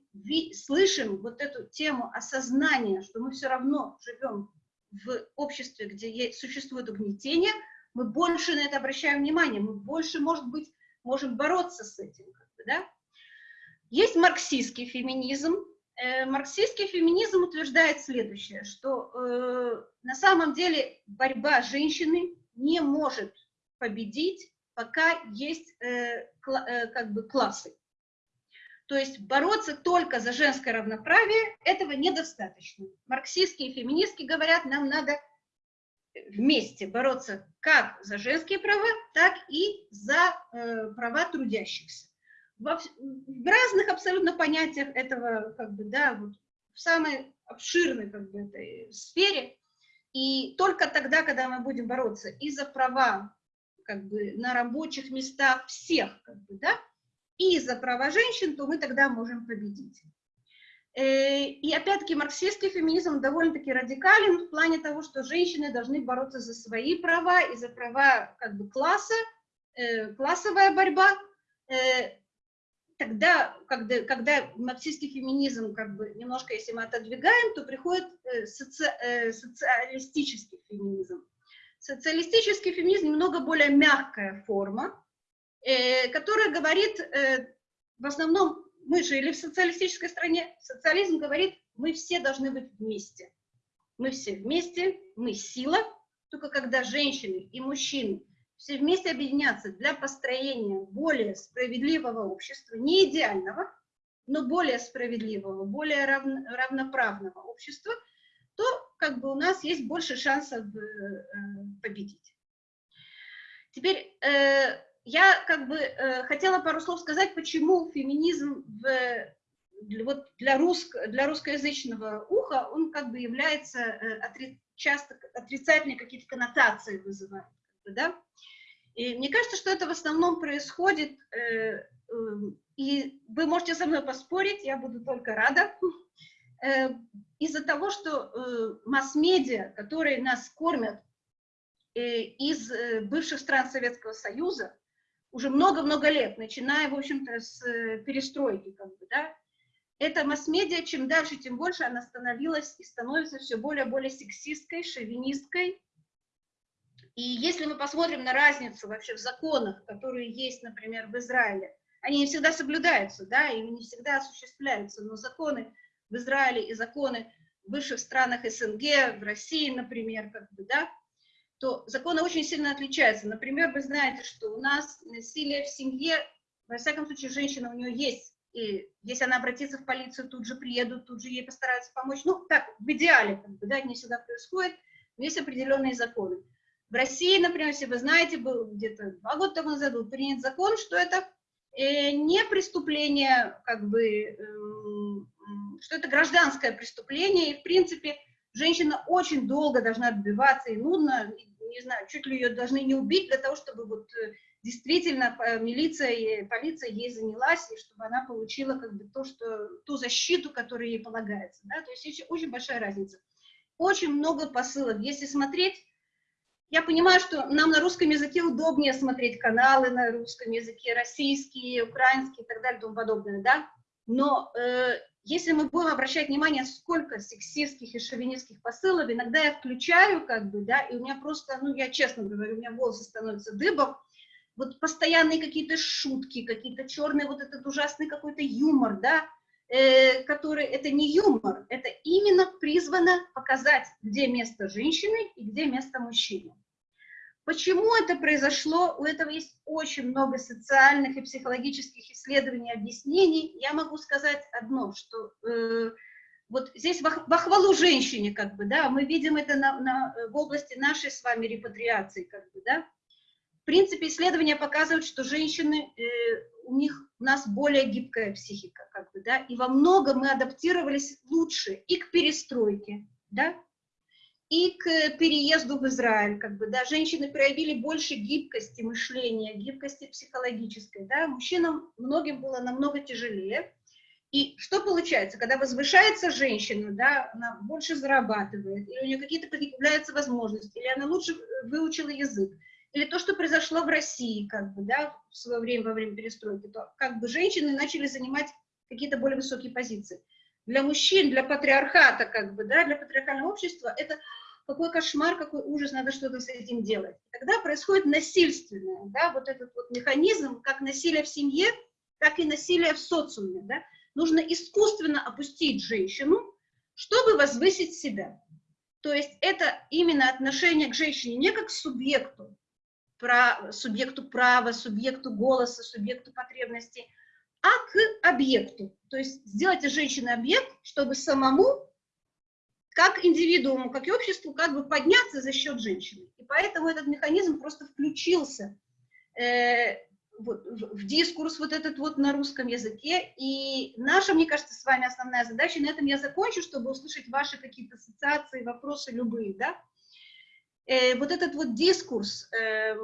слышим вот эту тему осознания, что мы все равно живем в обществе, где существует угнетение, мы больше на это обращаем внимание, мы больше, может быть, можем бороться с этим. Как бы, да? Есть марксистский феминизм. Э, марксистский феминизм утверждает следующее, что э, на самом деле борьба женщины не может победить, пока есть э, э, как бы классы. То есть бороться только за женское равноправие, этого недостаточно. Марксистские и феминистки говорят, нам надо вместе бороться как за женские права, так и за э, права трудящихся. Во, в разных абсолютно понятиях этого, как бы, да, вот, в самой обширной как бы, этой сфере. И только тогда, когда мы будем бороться и за права как бы, на рабочих местах всех, как бы, да, и за права женщин, то мы тогда можем победить. Э, и опять-таки марксистский феминизм довольно-таки радикален в плане того, что женщины должны бороться за свои права и за права как бы класса, э, классовая борьба. Э, тогда, когда, когда марксистский феминизм, как бы немножко, если мы отодвигаем, то приходит соци, социалистический феминизм. Социалистический феминизм немного более мягкая форма, Э, которая говорит, э, в основном, мы жили в социалистической стране, социализм говорит, мы все должны быть вместе. Мы все вместе, мы сила, только когда женщины и мужчины все вместе объединятся для построения более справедливого общества, не идеального, но более справедливого, более равно, равноправного общества, то как бы у нас есть больше шансов э, победить. Теперь я как бы э, хотела пару слов сказать, почему феминизм в, для, вот для, русск, для русскоязычного уха, он как бы является, э, отри, часто отрицательные какие-то коннотации вызывает. Да? И мне кажется, что это в основном происходит, э, э, и вы можете со мной поспорить, я буду только рада, э, из-за того, что э, масс-медиа, которые нас кормят э, из э, бывших стран Советского Союза, уже много-много лет, начиная, в общем-то, с перестройки, как бы, да, эта масс-медиа, чем дальше, тем больше она становилась и становится все более и более сексистской, шовинисткой. И если мы посмотрим на разницу вообще в законах, которые есть, например, в Израиле, они не всегда соблюдаются, да, и не всегда осуществляются, но законы в Израиле и законы в высших странах СНГ, в России, например, как бы, да, то законы очень сильно отличаются. Например, вы знаете, что у нас насилие в семье, во всяком случае, женщина, у нее есть, и если она обратится в полицию, тут же приедут, тут же ей постараются помочь. Ну, так, в идеале, как бы, да, не всегда происходит, но есть определенные законы. В России, например, если вы знаете, был где-то два года тому назад был принят закон, что это э, не преступление, как бы, э, что это гражданское преступление, и, в принципе, женщина очень долго должна отбиваться, и нудно, не знаю, чуть ли ее должны не убить для того, чтобы вот э, действительно милиция и полиция ей занялась, и чтобы она получила как бы то, что, ту защиту, которая ей полагается. Да? То есть очень, большая разница. Очень много посылов. Если смотреть, я понимаю, что нам на русском языке удобнее смотреть каналы на русском языке, российские, украинские и так далее и тому подобное, да? Но э, если мы будем обращать внимание, сколько сексистских и шовинистских посылов, иногда я включаю, как бы, да, и у меня просто, ну, я честно говорю, у меня волосы становятся дыбом, вот постоянные какие-то шутки, какие-то черные, вот этот ужасный какой-то юмор, да, э, который, это не юмор, это именно призвано показать, где место женщины и где место мужчины. Почему это произошло? У этого есть очень много социальных и психологических исследований, объяснений. Я могу сказать одно, что э, вот здесь во, хвалу женщине, как бы, да, мы видим это на, на, в области нашей с вами репатриации, как бы, да. В принципе, исследования показывают, что женщины, э, у них, у нас более гибкая психика, как бы, да, и во многом мы адаптировались лучше и к перестройке, да, и к переезду в Израиль, как бы, да, женщины проявили больше гибкости мышления, гибкости психологической, да, мужчинам многим было намного тяжелее, и что получается, когда возвышается женщина, да, она больше зарабатывает, или у нее какие-то появляются возможности, или она лучше выучила язык, или то, что произошло в России, как бы, да, в свое время, во время перестройки, то как бы женщины начали занимать какие-то более высокие позиции. Для мужчин, для патриархата, как бы, да, для патриархального общества это какой кошмар, какой ужас, надо что-то с этим делать. Тогда происходит насильственное, да, вот этот вот механизм, как насилие в семье, так и насилие в социуме, да. Нужно искусственно опустить женщину, чтобы возвысить себя. То есть это именно отношение к женщине не как к субъекту, про, субъекту права, субъекту голоса, субъекту потребностей, а к объекту. То есть сделать из женщины объект, чтобы самому как индивидууму, как и обществу, как бы подняться за счет женщины. И поэтому этот механизм просто включился э, вот, в, дискурс вот этот вот на русском языке. И наша, мне кажется, с вами основная задача, на этом я закончу, чтобы услышать ваши какие-то ассоциации, вопросы любые, да. Э, вот этот вот дискурс, э,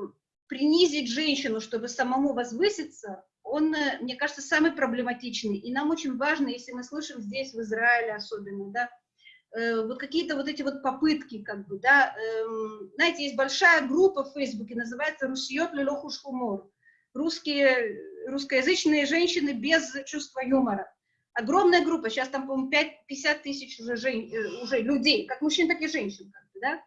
принизить женщину, чтобы самому возвыситься, он, э, мне кажется, самый проблематичный. И нам очень важно, если мы слышим здесь, в Израиле особенно, да, Э, вот какие-то вот эти вот попытки, как бы, да, эм, знаете, есть большая группа в Фейсбуке, называется «Русьет лелохуш хумор», русские, русскоязычные женщины без чувства юмора. Огромная группа, сейчас там, по-моему, 50 тысяч уже, жен, э, уже людей, как мужчин, так и женщин, как бы, да.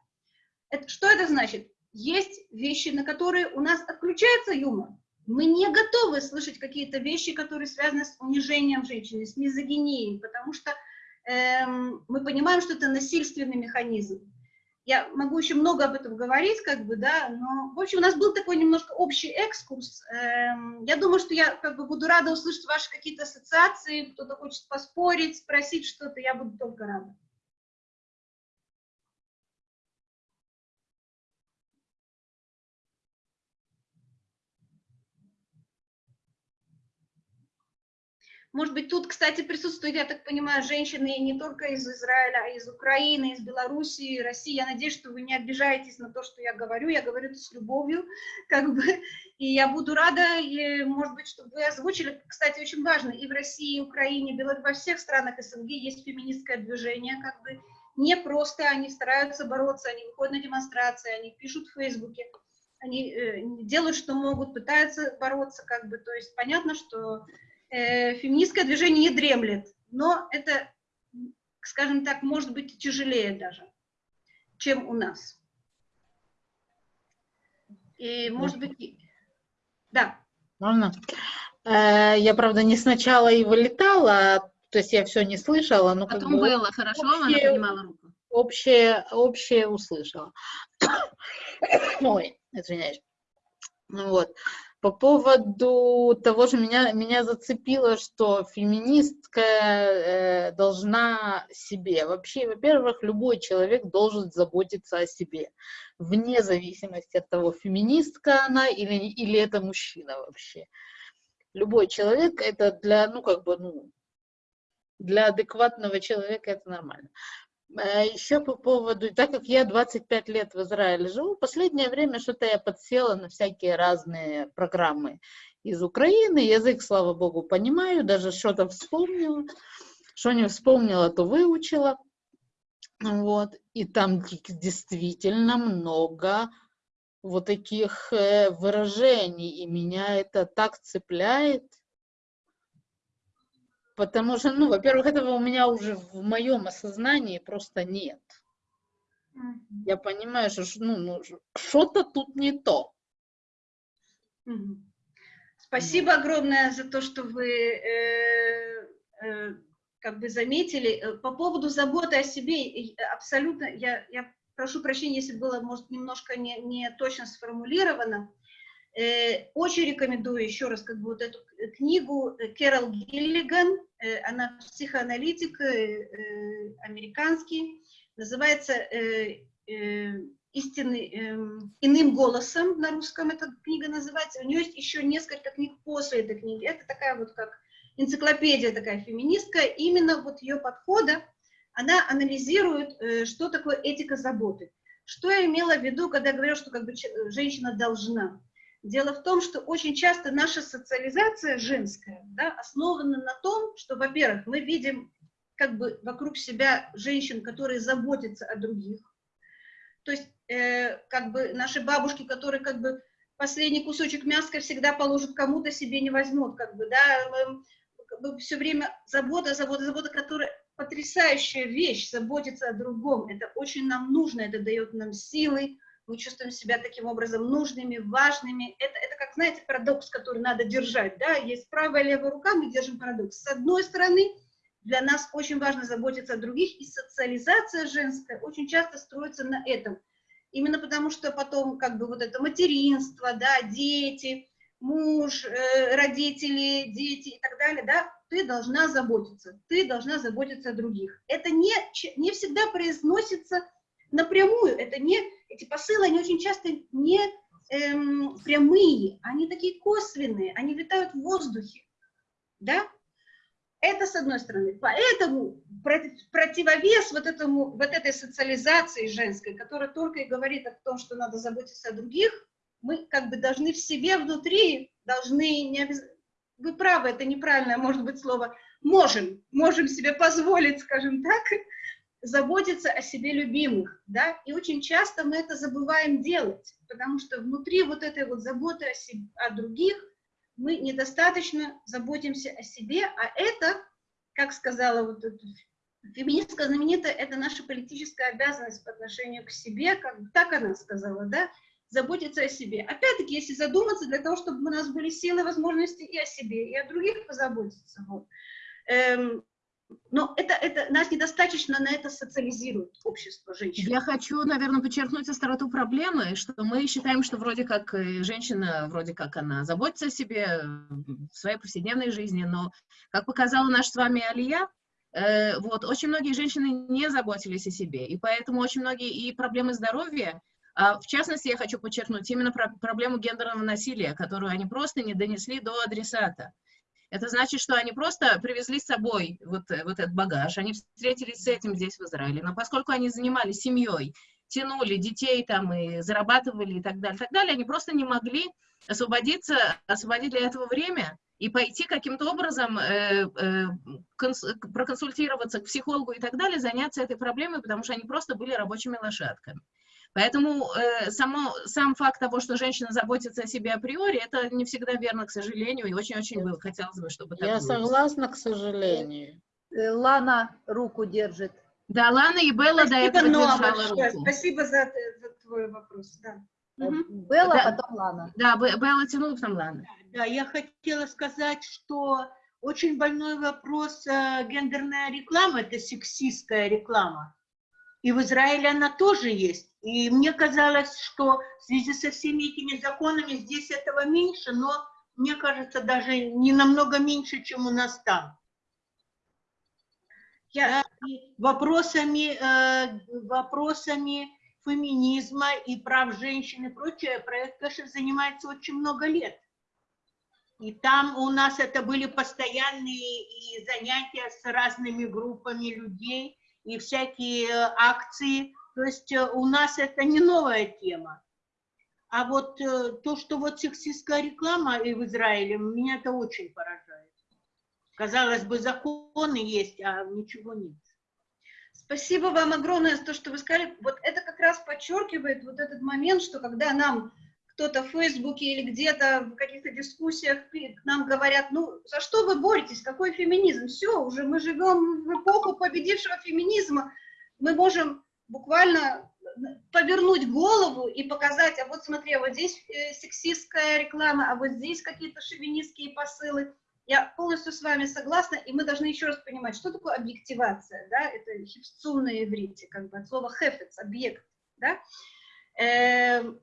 Это, что это значит? Есть вещи, на которые у нас отключается юмор. Мы не готовы слышать какие-то вещи, которые связаны с унижением женщины, с мизогинией, потому что эм, мы понимаем, что это насильственный механизм. Я могу еще много об этом говорить, как бы, да, но, в общем, у нас был такой немножко общий экскурс. Эм, я думаю, что я как бы буду рада услышать ваши какие-то ассоциации, кто-то хочет поспорить, спросить что-то, я буду только рада. Может быть, тут, кстати, присутствуют, я так понимаю, женщины не только из Израиля, а из Украины, из Белоруссии, России. Я надеюсь, что вы не обижаетесь на то, что я говорю. Я говорю это с любовью, как бы. И я буду рада, и, может быть, чтобы вы озвучили. Кстати, очень важно, и в России, и в Украине, Беларуси, во всех странах СНГ есть феминистское движение, как бы. Не просто они стараются бороться, они выходят на демонстрации, они пишут в Фейсбуке, они э, делают, что могут, пытаются бороться, как бы. То есть понятно, что э, феминистское движение не дремлет, но это, скажем так, может быть тяжелее даже, чем у нас. И, может быть, да. Можно? Э, я, правда, не сначала и вылетала, то есть я все не слышала, но Потом как бы было хорошо, общее, она поднимала руку. Общее, общее услышала. Ой, извиняюсь. Вот. По поводу того же меня, меня зацепило, что феминистка э, должна себе. Вообще, во-первых, любой человек должен заботиться о себе, вне зависимости от того, феминистка она или, или это мужчина вообще. Любой человек это для, ну, как бы, ну, для адекватного человека это нормально. А Еще по поводу, так как я 25 лет в Израиле живу, последнее время что-то я подсела на всякие разные программы из Украины. Язык, слава богу, понимаю, даже что-то вспомнила. Что не вспомнила, то выучила. Вот. И там действительно много вот таких э, выражений, и меня это так цепляет. Потому что, ну, во-первых, этого у меня уже в моем осознании просто нет. Mm-hmm. Я понимаю, что ну, ну, что-то тут не то. Mm-hmm. Спасибо mm-hmm. огромное за то, что вы э, э, как бы заметили. Э, по поводу заботы о себе, абсолютно, я, я прошу прощения, если было, может, немножко не, не точно сформулировано. Э, очень рекомендую еще раз как бы вот эту книгу Кэрол Гиллиган, э, она психоаналитик э, американский, называется истинный иным голосом на русском эта книга называется. У нее есть еще несколько книг после этой книги. Это такая вот как энциклопедия такая феминистская, именно вот ее подхода она анализирует, э, что такое этика заботы. Что я имела в виду, когда я говорю, что как бы женщина должна? Дело в том, что очень часто наша социализация женская да, основана на том, что, во-первых, мы видим как бы вокруг себя женщин, которые заботятся о других. То есть, э, как бы наши бабушки, которые как бы последний кусочек мяска всегда положат кому-то, себе не возьмут, как бы, да, как бы все время забота, забота, забота, которая потрясающая вещь, заботиться о другом, это очень нам нужно, это дает нам силы, мы чувствуем себя таким образом нужными, важными. Это, это как, знаете, парадокс, который надо держать, да, есть правая и левая рука, мы держим парадокс. С одной стороны, для нас очень важно заботиться о других, и социализация женская очень часто строится на этом. Именно потому, что потом как бы вот это материнство, да, дети, муж, э, родители, дети и так далее, да, ты должна заботиться, ты должна заботиться о других. Это не, не всегда произносится напрямую, это не, эти посылы, они очень часто не эм, прямые, они такие косвенные, они витают в воздухе, да? Это с одной стороны. Поэтому противовес вот, этому, вот этой социализации женской, которая только и говорит о том, что надо заботиться о других, мы как бы должны в себе внутри, должны, не обяз... вы правы, это неправильное может быть слово, можем, можем себе позволить, скажем так, заботиться о себе любимых, да, и очень часто мы это забываем делать, потому что внутри вот этой вот заботы о, себе, о других мы недостаточно заботимся о себе, а это, как сказала вот эта феминистка знаменитая, это наша политическая обязанность по отношению к себе, как так она сказала, да, заботиться о себе. Опять-таки, если задуматься, для того, чтобы у нас были силы, возможности и о себе, и о других позаботиться. Вот. Эм, но это, это, нас недостаточно на это социализирует общество женщин. Я хочу, наверное, подчеркнуть остроту проблемы, что мы считаем, что вроде как женщина, вроде как она заботится о себе в своей повседневной жизни, но, как показала наша с вами Алия, э, вот, очень многие женщины не заботились о себе, и поэтому очень многие и проблемы здоровья, а в частности, я хочу подчеркнуть именно про проблему гендерного насилия, которую они просто не донесли до адресата. Это значит, что они просто привезли с собой вот, э, вот этот багаж, они встретились с этим здесь, в Израиле. Но поскольку они занимались семьей, тянули детей там и зарабатывали и так далее, так далее, они просто не могли освободиться, освободить для этого время и пойти каким-то образом э, э, конс, проконсультироваться к психологу и так далее, заняться этой проблемой, потому что они просто были рабочими лошадками. Поэтому э, само, сам факт того, что женщина заботится о себе априори, это не всегда верно, к сожалению, и очень-очень было, хотелось бы, чтобы так Я было. согласна, к сожалению. Э, Лана руку держит. Да, Лана и Белла до этого Спасибо, держала большое. руку. Спасибо за, за твой вопрос. Да. Э, Мгм. Белла, Да. потом Лана. Да, Бе- Белла тянула, потом Лана. Да, я хотела сказать, что очень больной вопрос э, гендерная реклама, это сексистская реклама. И в Израиле она тоже есть. И мне казалось, что в связи со всеми этими законами здесь этого меньше, но мне кажется, даже не намного меньше, чем у нас там. Я, и вопросами, э, вопросами феминизма и прав женщин и прочее проект Кэшев занимается очень много лет. И там у нас это были постоянные и занятия с разными группами людей, и всякие э, акции. То есть э, у нас это не новая тема. А вот э, то, что вот сексистская реклама и в Израиле, меня это очень поражает. Казалось бы, законы есть, а ничего нет. Спасибо вам огромное за то, что вы сказали. Вот это как раз подчеркивает вот этот момент, что когда нам кто-то в Фейсбуке или где-то в каких-то дискуссиях нам говорят, ну, за что вы боретесь, какой феминизм? Все, уже мы живем в эпоху победившего феминизма. Мы можем буквально повернуть голову и показать, а вот смотри, а вот здесь э, сексистская реклама, а вот здесь какие-то шовинистские посылы. Я полностью с вами согласна, и мы должны еще раз понимать, что такое объективация, да, это хипцун на иврите, как бы от слова хефец, объект, да. Эм,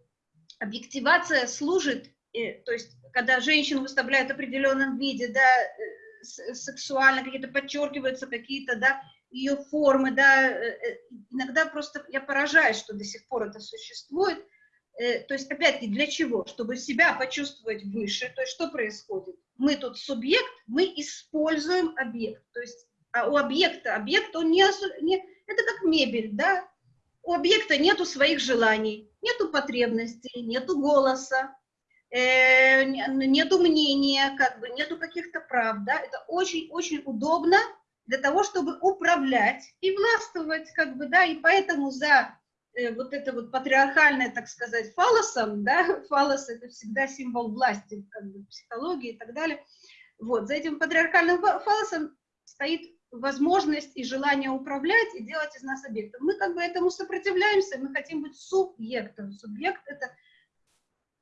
объективация служит, то есть, когда женщину выставляют в определенном виде, да, сексуально, какие-то подчеркиваются какие-то, да, ее формы, да, э, иногда просто я поражаюсь, что до сих пор это существует, Э, то есть, опять-таки, для чего? Чтобы себя почувствовать выше, то есть, что происходит? Мы тут субъект, мы используем объект, то есть, а у объекта, объект, он не, не, это как мебель, да, у объекта нету своих желаний, нету потребностей, нету голоса, э, не- нету мнения, как бы, нету каких-то прав, да, это очень-очень удобно для того, чтобы управлять и властвовать, как бы, да, и поэтому за э, вот это вот патриархальное, так сказать, фалосом, да, фалос это всегда символ власти, как бы, психологии и так далее, вот, за этим патриархальным фа- фалосом стоит возможность и желание управлять и делать из нас объектов. Мы как бы этому сопротивляемся, мы хотим быть субъектом. Субъект – это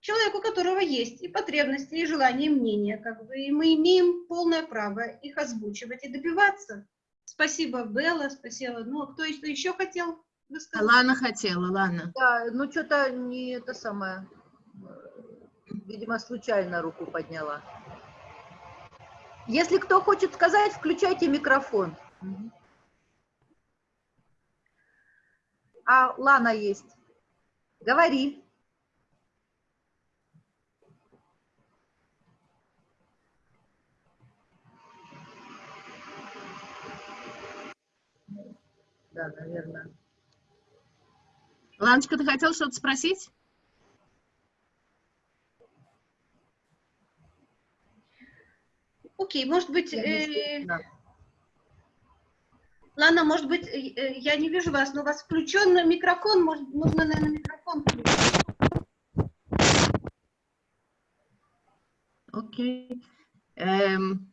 человек, у которого есть и потребности, и желания, и мнения, как бы, и мы имеем полное право их озвучивать и добиваться. Спасибо, Белла, спасибо. Ну, а кто еще- еще хотел высказать? Лана хотела, Лана. Да, ну что-то не это самое. Видимо, случайно руку подняла. Если кто хочет сказать, включайте микрофон. А Лана есть. Говори. Да, наверное. Ланочка, ты хотела что-то спросить? Окей, может быть, э. Лана, может быть, э, э, я не вижу вас, но у вас включен микрофон, может, нужно, наверное, микрофон включить. Окей. Эм,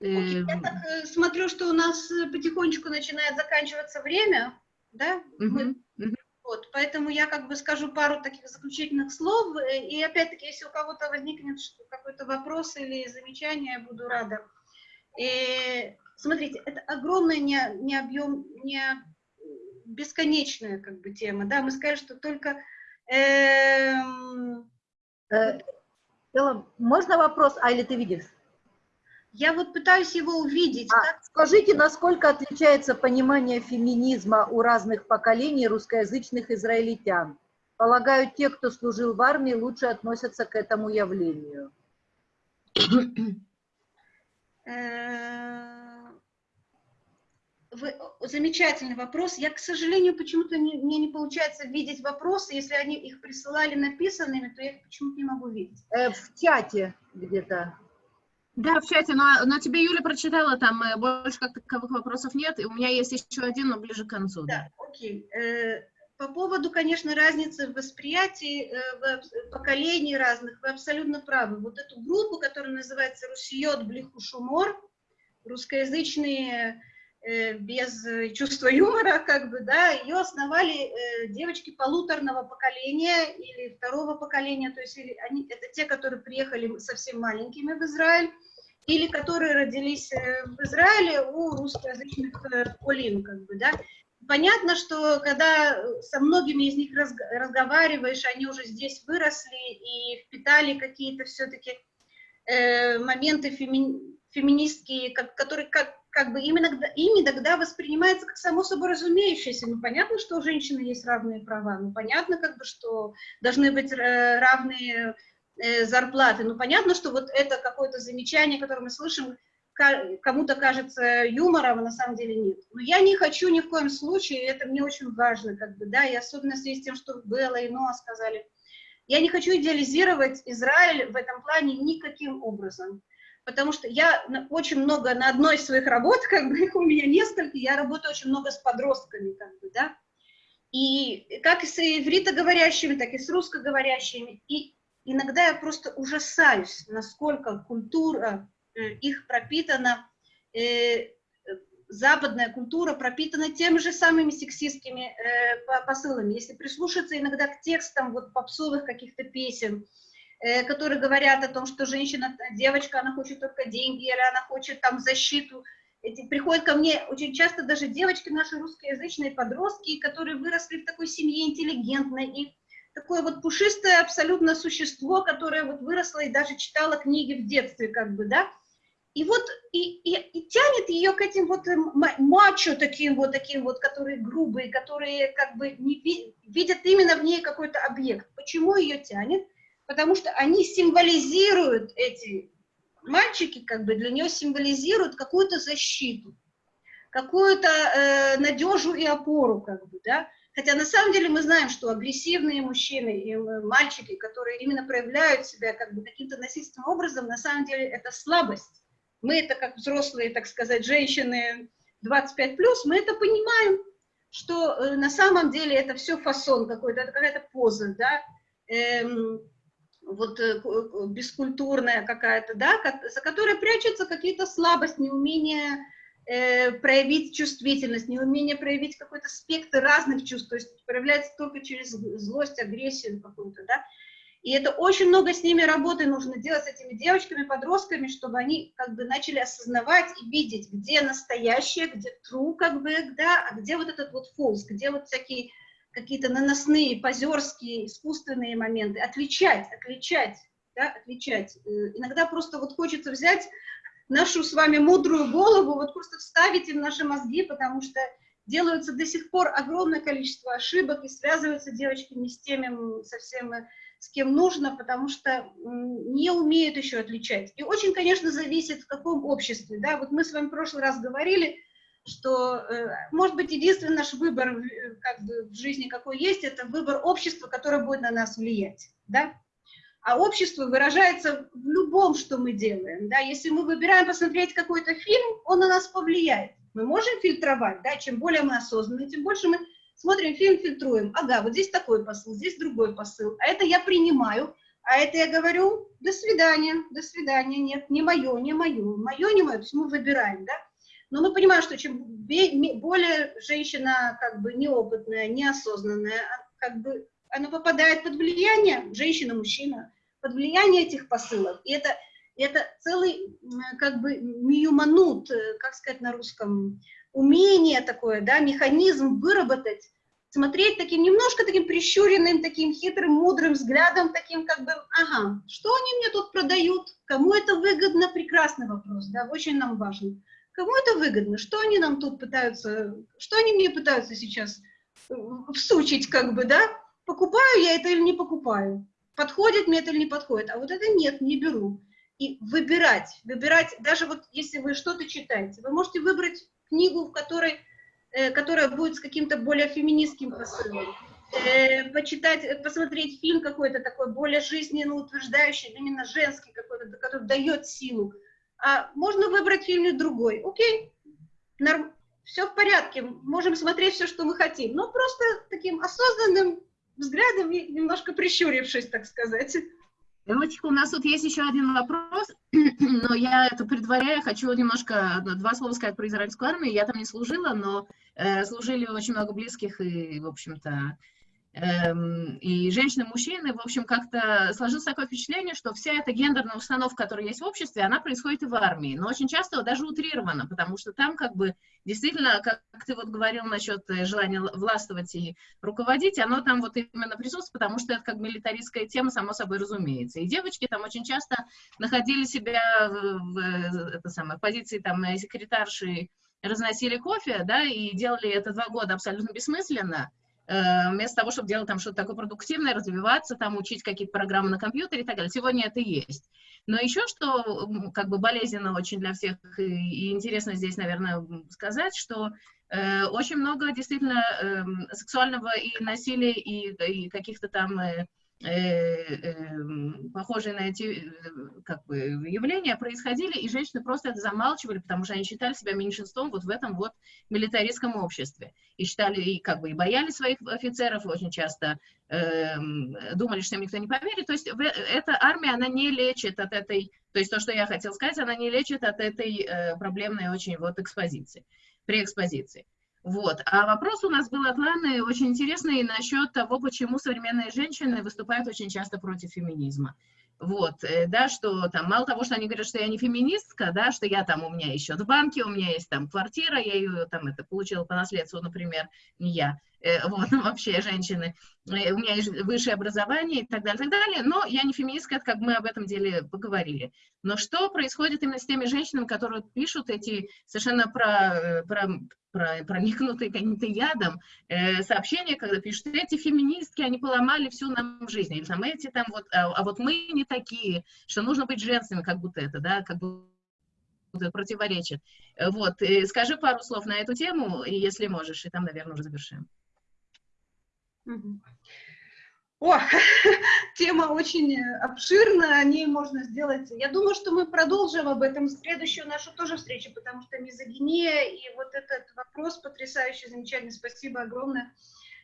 Окей, Я эм, так э, смотрю, что у нас потихонечку начинает заканчиваться время, да? Мы- мгм, мгм. Вот, поэтому я как бы скажу пару таких заключительных слов, э, и опять-таки, если у кого-то возникнет какой-то вопрос или замечание, я буду рада. Э, смотрите, это огромная, не, не объем, не бесконечная как бы тема, да, мы скажем, что только эм, Э, Элла, можно вопрос, а или ты видишь? Я вот пытаюсь его увидеть, А, как скажите, насколько отличается понимание феминизма у разных поколений русскоязычных израильтян? Полагаю, те, кто служил в армии, лучше относятся к этому явлению. Э, вы- замечательный вопрос. Я, к сожалению, почему-то не- мне не получается видеть вопросы. Если они их присылали написанными, то я их почему-то не могу видеть. Э, в чате где-то. Да, в чате, но, но тебе Юля прочитала, там э, больше как таковых вопросов нет, и у меня есть еще один, но ближе к концу. Да. Окей. Э, По поводу, конечно, разницы в восприятии э, в поколений разных, вы абсолютно правы. Вот эту группу, которая называется «Русиот Блихушумор», русскоязычные без э, чувства юмора, как бы, да, ее основали э, девочки полуторного поколения или второго поколения, то есть или они, это те, которые приехали совсем маленькими в Израиль, или которые родились э, в Израиле у русскоязычных э, олим, как бы, да. Понятно, что когда со многими из них разг- разговариваешь, они уже здесь выросли и впитали какие-то все-таки э, моменты феми- феминистские, как, которые как, как бы именно ими тогда воспринимается как само собой разумеющееся. Ну, понятно, что у женщины есть равные права, ну, понятно, как бы, что должны быть э, равные э, зарплаты. Ну, понятно, что вот это какое-то замечание, которое мы слышим, кому-то кажется юмором, а на самом деле нет. Но я не хочу ни в коем случае, это мне очень важно, как бы, да, и особенно в связи с тем, что Белла и Ноа сказали, я не хочу идеализировать Израиль в этом плане никаким образом, потому что я очень много на одной из своих работ, как бы их у меня несколько, я работаю очень много с подростками, как бы, да, и как и с ивритоговорящими, так и с русскоговорящими, и иногда я просто ужасаюсь, насколько культура э, их пропитана, э, западная культура пропитана теми же самыми сексистскими э, по- посылами. Если прислушаться иногда к текстам вот попсовых каких-то песен, э, которые говорят о том, что женщина, девочка, она хочет только деньги, или она хочет там защиту. Эти, приходят ко мне очень часто даже девочки, наши русскоязычные подростки, которые выросли в такой семье интеллигентной, и такое вот пушистое абсолютно существо, которое вот выросло и даже читала книги в детстве, как бы, да, и вот и, и, и тянет ее к этим вот ма- мачо таким вот, таким вот, которые грубые, которые как бы не ви- видят именно в ней какой-то объект. Почему ее тянет? Потому что они символизируют эти мальчики как бы для нее символизируют какую-то защиту, какую-то э, надежу и опору, как бы, да. Хотя на самом деле мы знаем, что агрессивные мужчины и э, мальчики, которые именно проявляют себя как бы каким-то насильственным образом, на самом деле это слабость. Мы это как взрослые, так сказать, женщины 25+, мы это понимаем, что э, на самом деле это все фасон какой-то, это какая-то поза, да, эм, вот э, бескультурная какая-то, да, за которой прячутся какие-то слабости, неумение э, проявить чувствительность, неумение проявить какой-то спектр разных чувств, то есть проявляется только через злость, агрессию какую-то, да, и это очень много с ними работы нужно делать, с этими девочками, подростками, чтобы они как бы начали осознавать и видеть, где настоящее, где true, как бы, да, а где вот этот вот false, где вот всякие какие-то наносные, позерские, искусственные моменты, отличать, отличать, да, отличать. Э, иногда просто вот хочется взять нашу с вами мудрую голову, вот просто вставить им наши мозги, потому что делаются до сих пор огромное количество ошибок и связываются девочки не с теми совсем с кем нужно, потому что не умеют еще отличать. И очень, конечно, зависит, в каком обществе. Да? Вот мы с вами в прошлый раз говорили, что, э, может быть, единственный наш выбор э, как бы, в жизни, какой есть, это выбор общества, которое будет на нас влиять. Да? А общество выражается в любом, что мы делаем. Да? Если мы выбираем посмотреть какой-то фильм, он на нас повлияет. Мы можем фильтровать, да? чем более мы осознанны, тем больше мы смотрим фильм, фильтруем. Ага, вот здесь такой посыл, здесь другой посыл. А это я принимаю, а это я говорю, до свидания, до свидания, нет, не мое, не мое, мое, не мое, то есть мы выбираем, да. Но мы понимаем, что чем более женщина как бы неопытная, неосознанная, а как бы она попадает под влияние, женщина, мужчина, под влияние этих посылов. И это, это целый как бы миюманут, э, как сказать на русском, умение такое, да, механизм выработать, смотреть таким немножко таким прищуренным, таким хитрым, мудрым взглядом, таким как бы, ага, что они мне тут продают, кому это выгодно, прекрасный вопрос, да, очень нам важен. Кому это выгодно, что они нам тут пытаются, что они мне пытаются сейчас э, всучить, как бы, да, покупаю я это или не покупаю, подходит мне это или не подходит, а вот это нет, не беру. И выбирать, выбирать, даже вот если вы что-то читаете, вы можете выбрать книгу, в которой, э, которая будет с каким-то более феминистским посылом, э, почитать, э, посмотреть фильм какой-то такой более жизненно утверждающий, именно женский какой-то, который дает силу. А можно выбрать фильм и другой. Окей, норм, все в порядке, можем смотреть все, что мы хотим, но просто таким осознанным взглядом немножко прищурившись, так сказать. Девочка, у нас тут есть еще один вопрос, но я это предваряю, хочу немножко, два слова сказать про израильскую армию. Я там не служила, но э, служили очень много близких и, в общем-то, и женщины, мужчины, в общем, как-то сложилось такое впечатление, что вся эта гендерная установка, которая есть в обществе, она происходит и в армии, но очень часто даже утрирована, потому что там как бы действительно, как ты вот говорил насчет э, желания властвовать и руководить, оно там вот именно присутствует, потому что это как милитаристская тема, само собой разумеется. И девочки там очень часто находили себя в, в, это самое, в позиции там секретарши, разносили кофе, да, и делали это два года абсолютно бессмысленно, Э, вместо того, чтобы делать там что-то такое продуктивное, развиваться, там учить какие-то программы на компьютере и так далее. Сегодня это есть. Но еще что как бы болезненно очень для всех и, и интересно здесь, наверное, сказать, что э, очень много действительно э, сексуального и насилия, и, и каких-то там э, Э, похожие на эти э, как бы, явления происходили, и женщины просто это замалчивали, потому что они считали себя меньшинством вот в этом вот милитаристском обществе. И считали, и как бы и боялись своих офицеров, очень часто э, думали, что им никто не поверит. То есть эта армия, она не лечит от этой, то есть то, что я хотела сказать, она не лечит от этой э, проблемной очень вот экспозиции, при экспозиции. Вот. А вопрос у нас был от Ланы очень интересный насчет того, почему современные женщины выступают очень часто против феминизма. Вот, э, да, что там, мало того, что они говорят, что я не феминистка, да, что я там, у меня еще в банке, у меня есть там квартира, я ее там это получила по наследству, например, не я, вот, вообще женщины, э, у меня есть высшее образование и так далее, так далее, но я не феминистка, это как мы об этом деле поговорили. Но что происходит именно с теми женщинами, которые пишут эти совершенно про, про, про, проникнутые каким-то ядом э, сообщения, когда пишут, эти феминистки, они поломали всю нам жизнь, или там эти там вот, а, а вот мы не такие, что нужно быть женственными, как будто это, да, как будто противоречит. Вот, и скажи пару слов на эту тему, если можешь, и там, наверное, уже завершим. О, тема очень обширная, о ней можно сделать. Я думаю, что мы продолжим об этом в следующую нашу тоже встречу, потому что мизогиния и вот этот вопрос потрясающий, замечательный, спасибо огромное.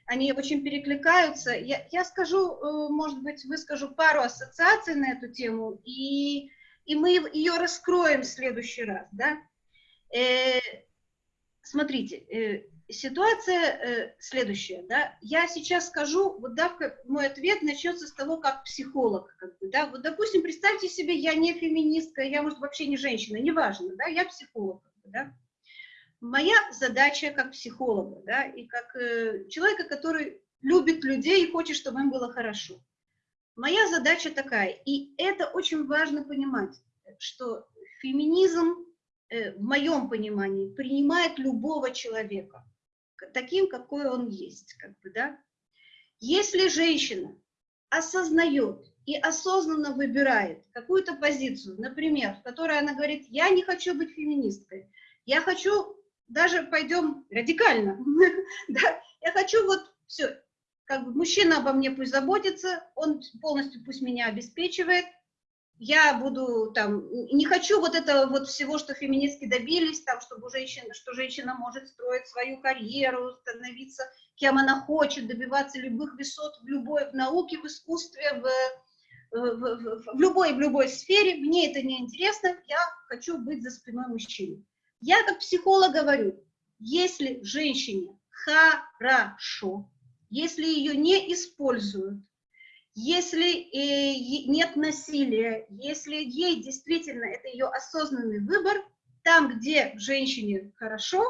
Они очень перекликаются. Я, я скажу, э, может быть, выскажу пару ассоциаций на эту тему, и и мы ее раскроем в следующий раз, да. Э, смотрите, э, ситуация э, следующая, да. Я сейчас скажу, вот да, мой ответ начнется с того, как психолог, как бы, да. Вот, допустим, представьте себе, я не феминистка, я, может, вообще не женщина, неважно, да, я психолог, да. Моя задача как психолога, да, и как э, человека, который любит людей и хочет, чтобы им было хорошо. Моя задача такая, и это очень важно понимать, что феминизм, э, в моем понимании, принимает любого человека, таким, какой он есть. Как бы, да? Если женщина осознает и осознанно выбирает какую-то позицию, например, в которой она говорит, я не хочу быть феминисткой, я хочу, даже пойдем радикально, я хочу вот все, как бы мужчина обо мне пусть заботится, он полностью пусть меня обеспечивает, я буду там, не хочу вот этого вот всего, что феминистки добились, там, чтобы женщина, что женщина может строить свою карьеру, становиться кем она хочет, добиваться любых высот в любой, в науке, в искусстве, в, в, в, в любой, в любой сфере, мне это не интересно, я хочу быть за спиной мужчины. Я как психолог говорю, если женщине хорошо, если ее не используют, если э, нет насилия, если ей действительно это ее осознанный выбор, там, где женщине хорошо,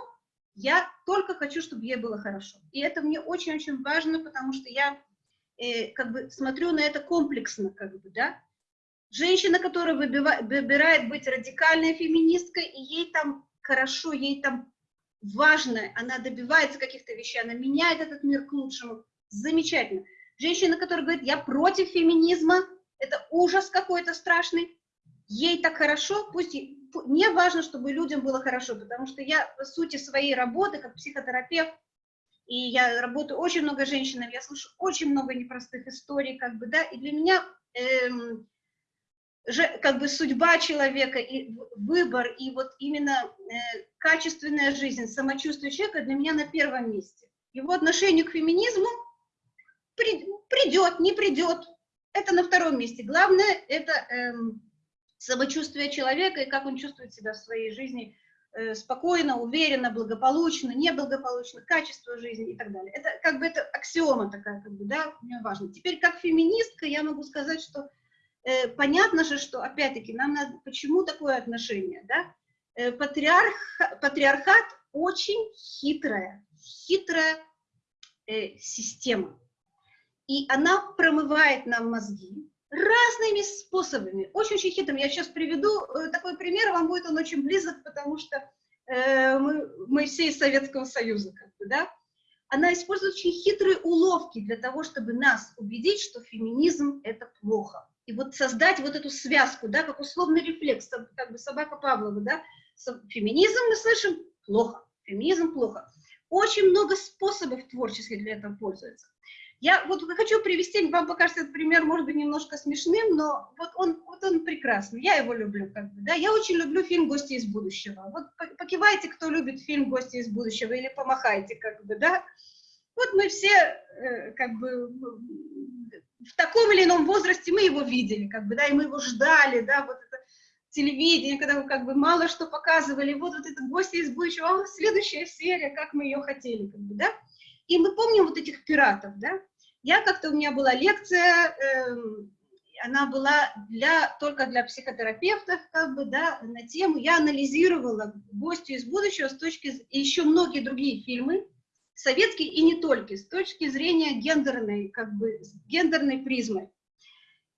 я только хочу, чтобы ей было хорошо. И это мне очень-очень важно, потому что я э, как бы смотрю на это комплексно, как бы, да. Женщина, которая выбивает, выбирает быть радикальной феминисткой, и ей там хорошо, ей там важно, она добивается каких-то вещей, она меняет этот мир к лучшему. Замечательно. Женщина, которая говорит, я против феминизма, это ужас какой-то страшный, ей так хорошо, пусть мне важно, чтобы людям было хорошо, потому что я по сути своей работы как психотерапевт, и я работаю очень много женщинами, я слышу очень много непростых историй, как бы, да, и для меня эм, как бы судьба человека и выбор, и вот именно э, качественная жизнь, самочувствие человека для меня на первом месте. Его отношение к феминизму придет, не придет, это на втором месте. Главное – это эм, самочувствие человека и как он чувствует себя в своей жизни э, спокойно, уверенно, благополучно, неблагополучно, качество жизни и так далее. Это как бы это аксиома такая, как бы, да, мне важно. Теперь как феминистка я могу сказать, что Э, понятно же, что, опять-таки, нам надо, почему такое отношение, да? Э, патриарх, патриархат очень хитрая, хитрая э, система. И она промывает нам мозги разными способами, очень-очень хитрыми. Я сейчас приведу э, такой пример, вам будет он очень близок, потому что э, мы, мы все из Советского Союза, как бы, да? Она использует очень хитрые уловки для того, чтобы нас убедить, что феминизм – это плохо и вот создать вот эту связку, да, как условный рефлекс, как бы собака Павлова, да, феминизм мы слышим плохо, феминизм плохо. Очень много способов творческих для этого пользуется. Я вот хочу привести, вам покажется этот пример, может быть, немножко смешным, но вот он, вот он прекрасный, я его люблю, как бы, да, я очень люблю фильм «Гости из будущего». Вот покивайте, кто любит фильм «Гости из будущего», или помахайте, как бы, да. Вот мы все, э, как бы, в таком или ином возрасте мы его видели, как бы, да, и мы его ждали, да, вот это телевидение, когда как бы мало что показывали, вот, вот это гости из будущего, а следующая серия, как мы ее хотели, как бы, да, и мы помним вот этих пиратов, да, я как-то, у меня была лекция, э, она была для, только для психотерапевтов, как бы, да, на тему, я анализировала «Гостю из будущего» с точки, и еще многие другие фильмы, советский и не только, с точки зрения гендерной, как бы, гендерной призмы.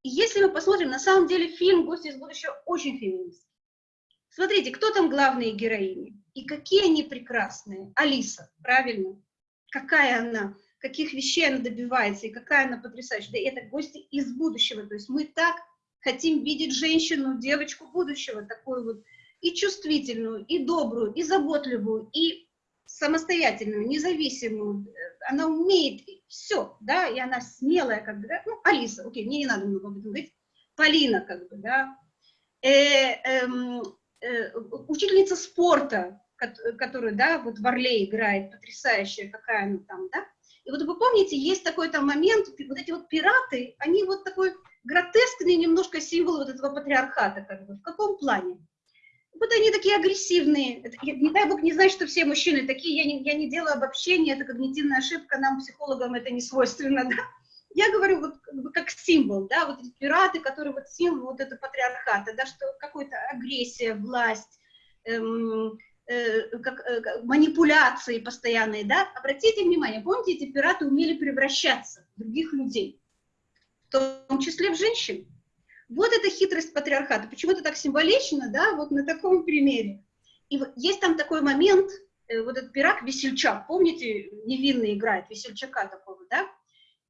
И если мы посмотрим, на самом деле фильм «Гости из будущего» очень феминистский. Смотрите, кто там главные героини? И какие они прекрасные. Алиса, правильно? Какая она, каких вещей она добивается, и какая она потрясающая. Да это гости из будущего. То есть мы так хотим видеть женщину, девочку будущего, такую вот и чувствительную, и добрую, и заботливую, и самостоятельную, независимую. Она умеет все, да, и она смелая, как бы, да? ну, Алиса, окей, мне не надо много об этом говорить, Полина, как бы, да, э, эм, э, учительница спорта, которая, да, вот в Орле играет, потрясающая, какая она там, да, и вот вы помните, есть такой там момент, вот эти вот пираты, они вот такой гротескный немножко символ вот этого патриархата, как бы, в каком плане? Вот они такие агрессивные. Это, не дай бог не знать, что все мужчины такие. Я не, я не делаю обобщения, это когнитивная ошибка, нам, психологам, это не свойственно. Да? Я говорю вот как, бы, как символ, да, вот эти пираты, которые вот символ вот это патриархата, да, что какая-то агрессия, власть, эм, э, как, э, манипуляции постоянные, да. Обратите внимание, помните, эти пираты умели превращаться в других людей, в том числе в женщин. Вот эта хитрость патриархата. Почему это так символично, да, вот на таком примере. И есть там такой момент, э, вот этот пират Весельчак, помните, невинный играет, Весельчака такого, да?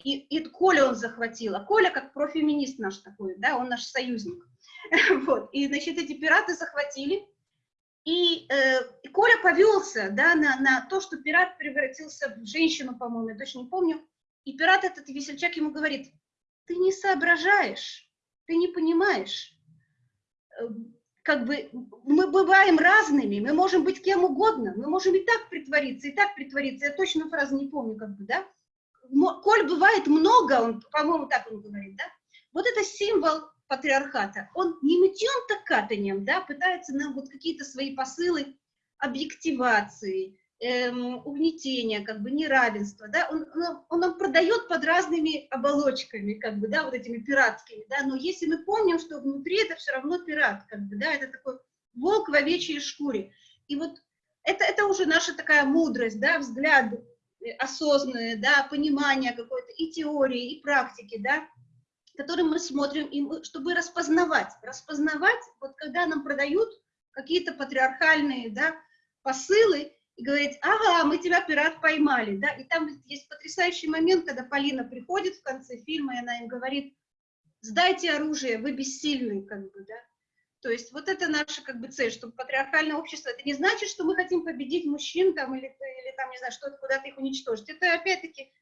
И, и Коля он захватил, а Коля как профеминист наш такой, да, он наш союзник. Вот, и, значит, эти пираты захватили, и, э, и Коля повелся, да, на, на то, что пират превратился в женщину, по-моему, я точно не помню, и пират этот Весельчак ему говорит, ты не соображаешь, ты не понимаешь. Эм, как бы мы бываем разными, мы можем быть кем угодно, мы можем и так притвориться, и так притвориться. Я точно фразу не помню, как бы, да? Коль бывает много, он, по-моему, так он говорит, да? Вот это символ патриархата. Он не мытьем так катанием, да, пытается нам вот какие-то свои посылы объективации, эм, угнетения, как бы неравенства, да, он, он, он нам продает под разными оболочками, как бы, да, вот этими пиратскими, да, но если мы помним, что внутри это все равно пират, как бы, да, это такой волк в овечьей шкуре, и вот это, это уже наша такая мудрость, да, взгляд осознанный, да, понимание какой-то и теории, и практики, да, которым мы смотрим, и мы, чтобы распознавать, распознавать, вот когда нам продают какие-то патриархальные, да, посылы, и говорит, ага, мы тебя, пират, поймали, да, и там есть потрясающий момент, когда Полина приходит в конце фильма, и она им говорит, сдайте оружие, вы бессильны, как бы, да, то есть вот это наша, как бы, цель, чтобы патриархальное общество, это не значит, что мы хотим победить мужчин, там, или, или там, не знаю, что-то, куда-то их уничтожить, это, опять-таки,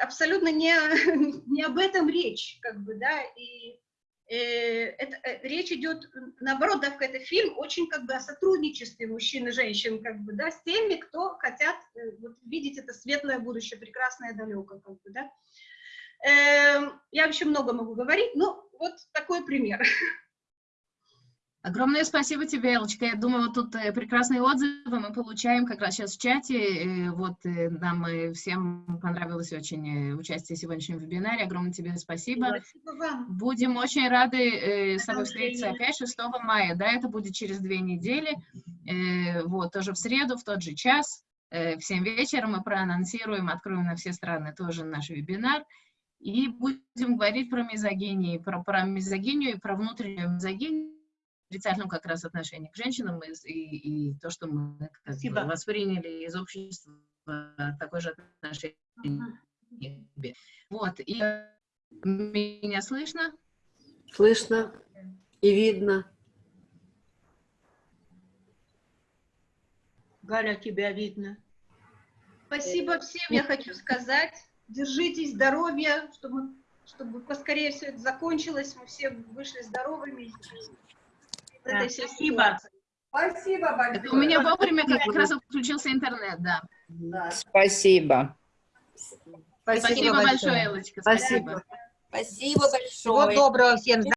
абсолютно не, не об этом речь, как бы, да, и Э, это, э, речь идет, наоборот, да, это фильм очень как бы о сотрудничестве мужчин и женщин, как бы, да, с теми, кто хотят э, вот, видеть это светлое будущее, прекрасное, далекое, как бы, да. Э, я еще много могу говорить, но вот такой пример. Огромное спасибо тебе, Элочка. Я думаю, вот тут э, прекрасные отзывы мы получаем как раз сейчас в чате. Э, вот э, нам всем понравилось очень участие в сегодняшнем вебинаре. Огромное тебе спасибо. Спасибо вам. Будем очень рады с тобой встретиться опять 6 мая. Да, это будет через две недели. Вот, тоже в среду, в тот же час. В 7 вечера мы проанонсируем, откроем на все страны тоже наш вебинар. И будем говорить про мизогинию, про, про мизогинию и про внутреннюю мизогинию отрицательном как раз отношении к женщинам и, и, и то, что мы как бы, восприняли из общества такое же отношение к себе. Вот, и меня слышно? Слышно и видно. Галя, тебя видно. Спасибо всем, я хочу сказать. Держитесь, здоровья, чтобы, чтобы поскорее все это закончилось, мы все вышли здоровыми этой всей Спасибо. Спасибо большое. Это у меня вовремя как раз отключился интернет, да. да. Спасибо. Спасибо, Спасибо большое, Элочка. Спасибо. Спасибо большое. Всего доброго всем.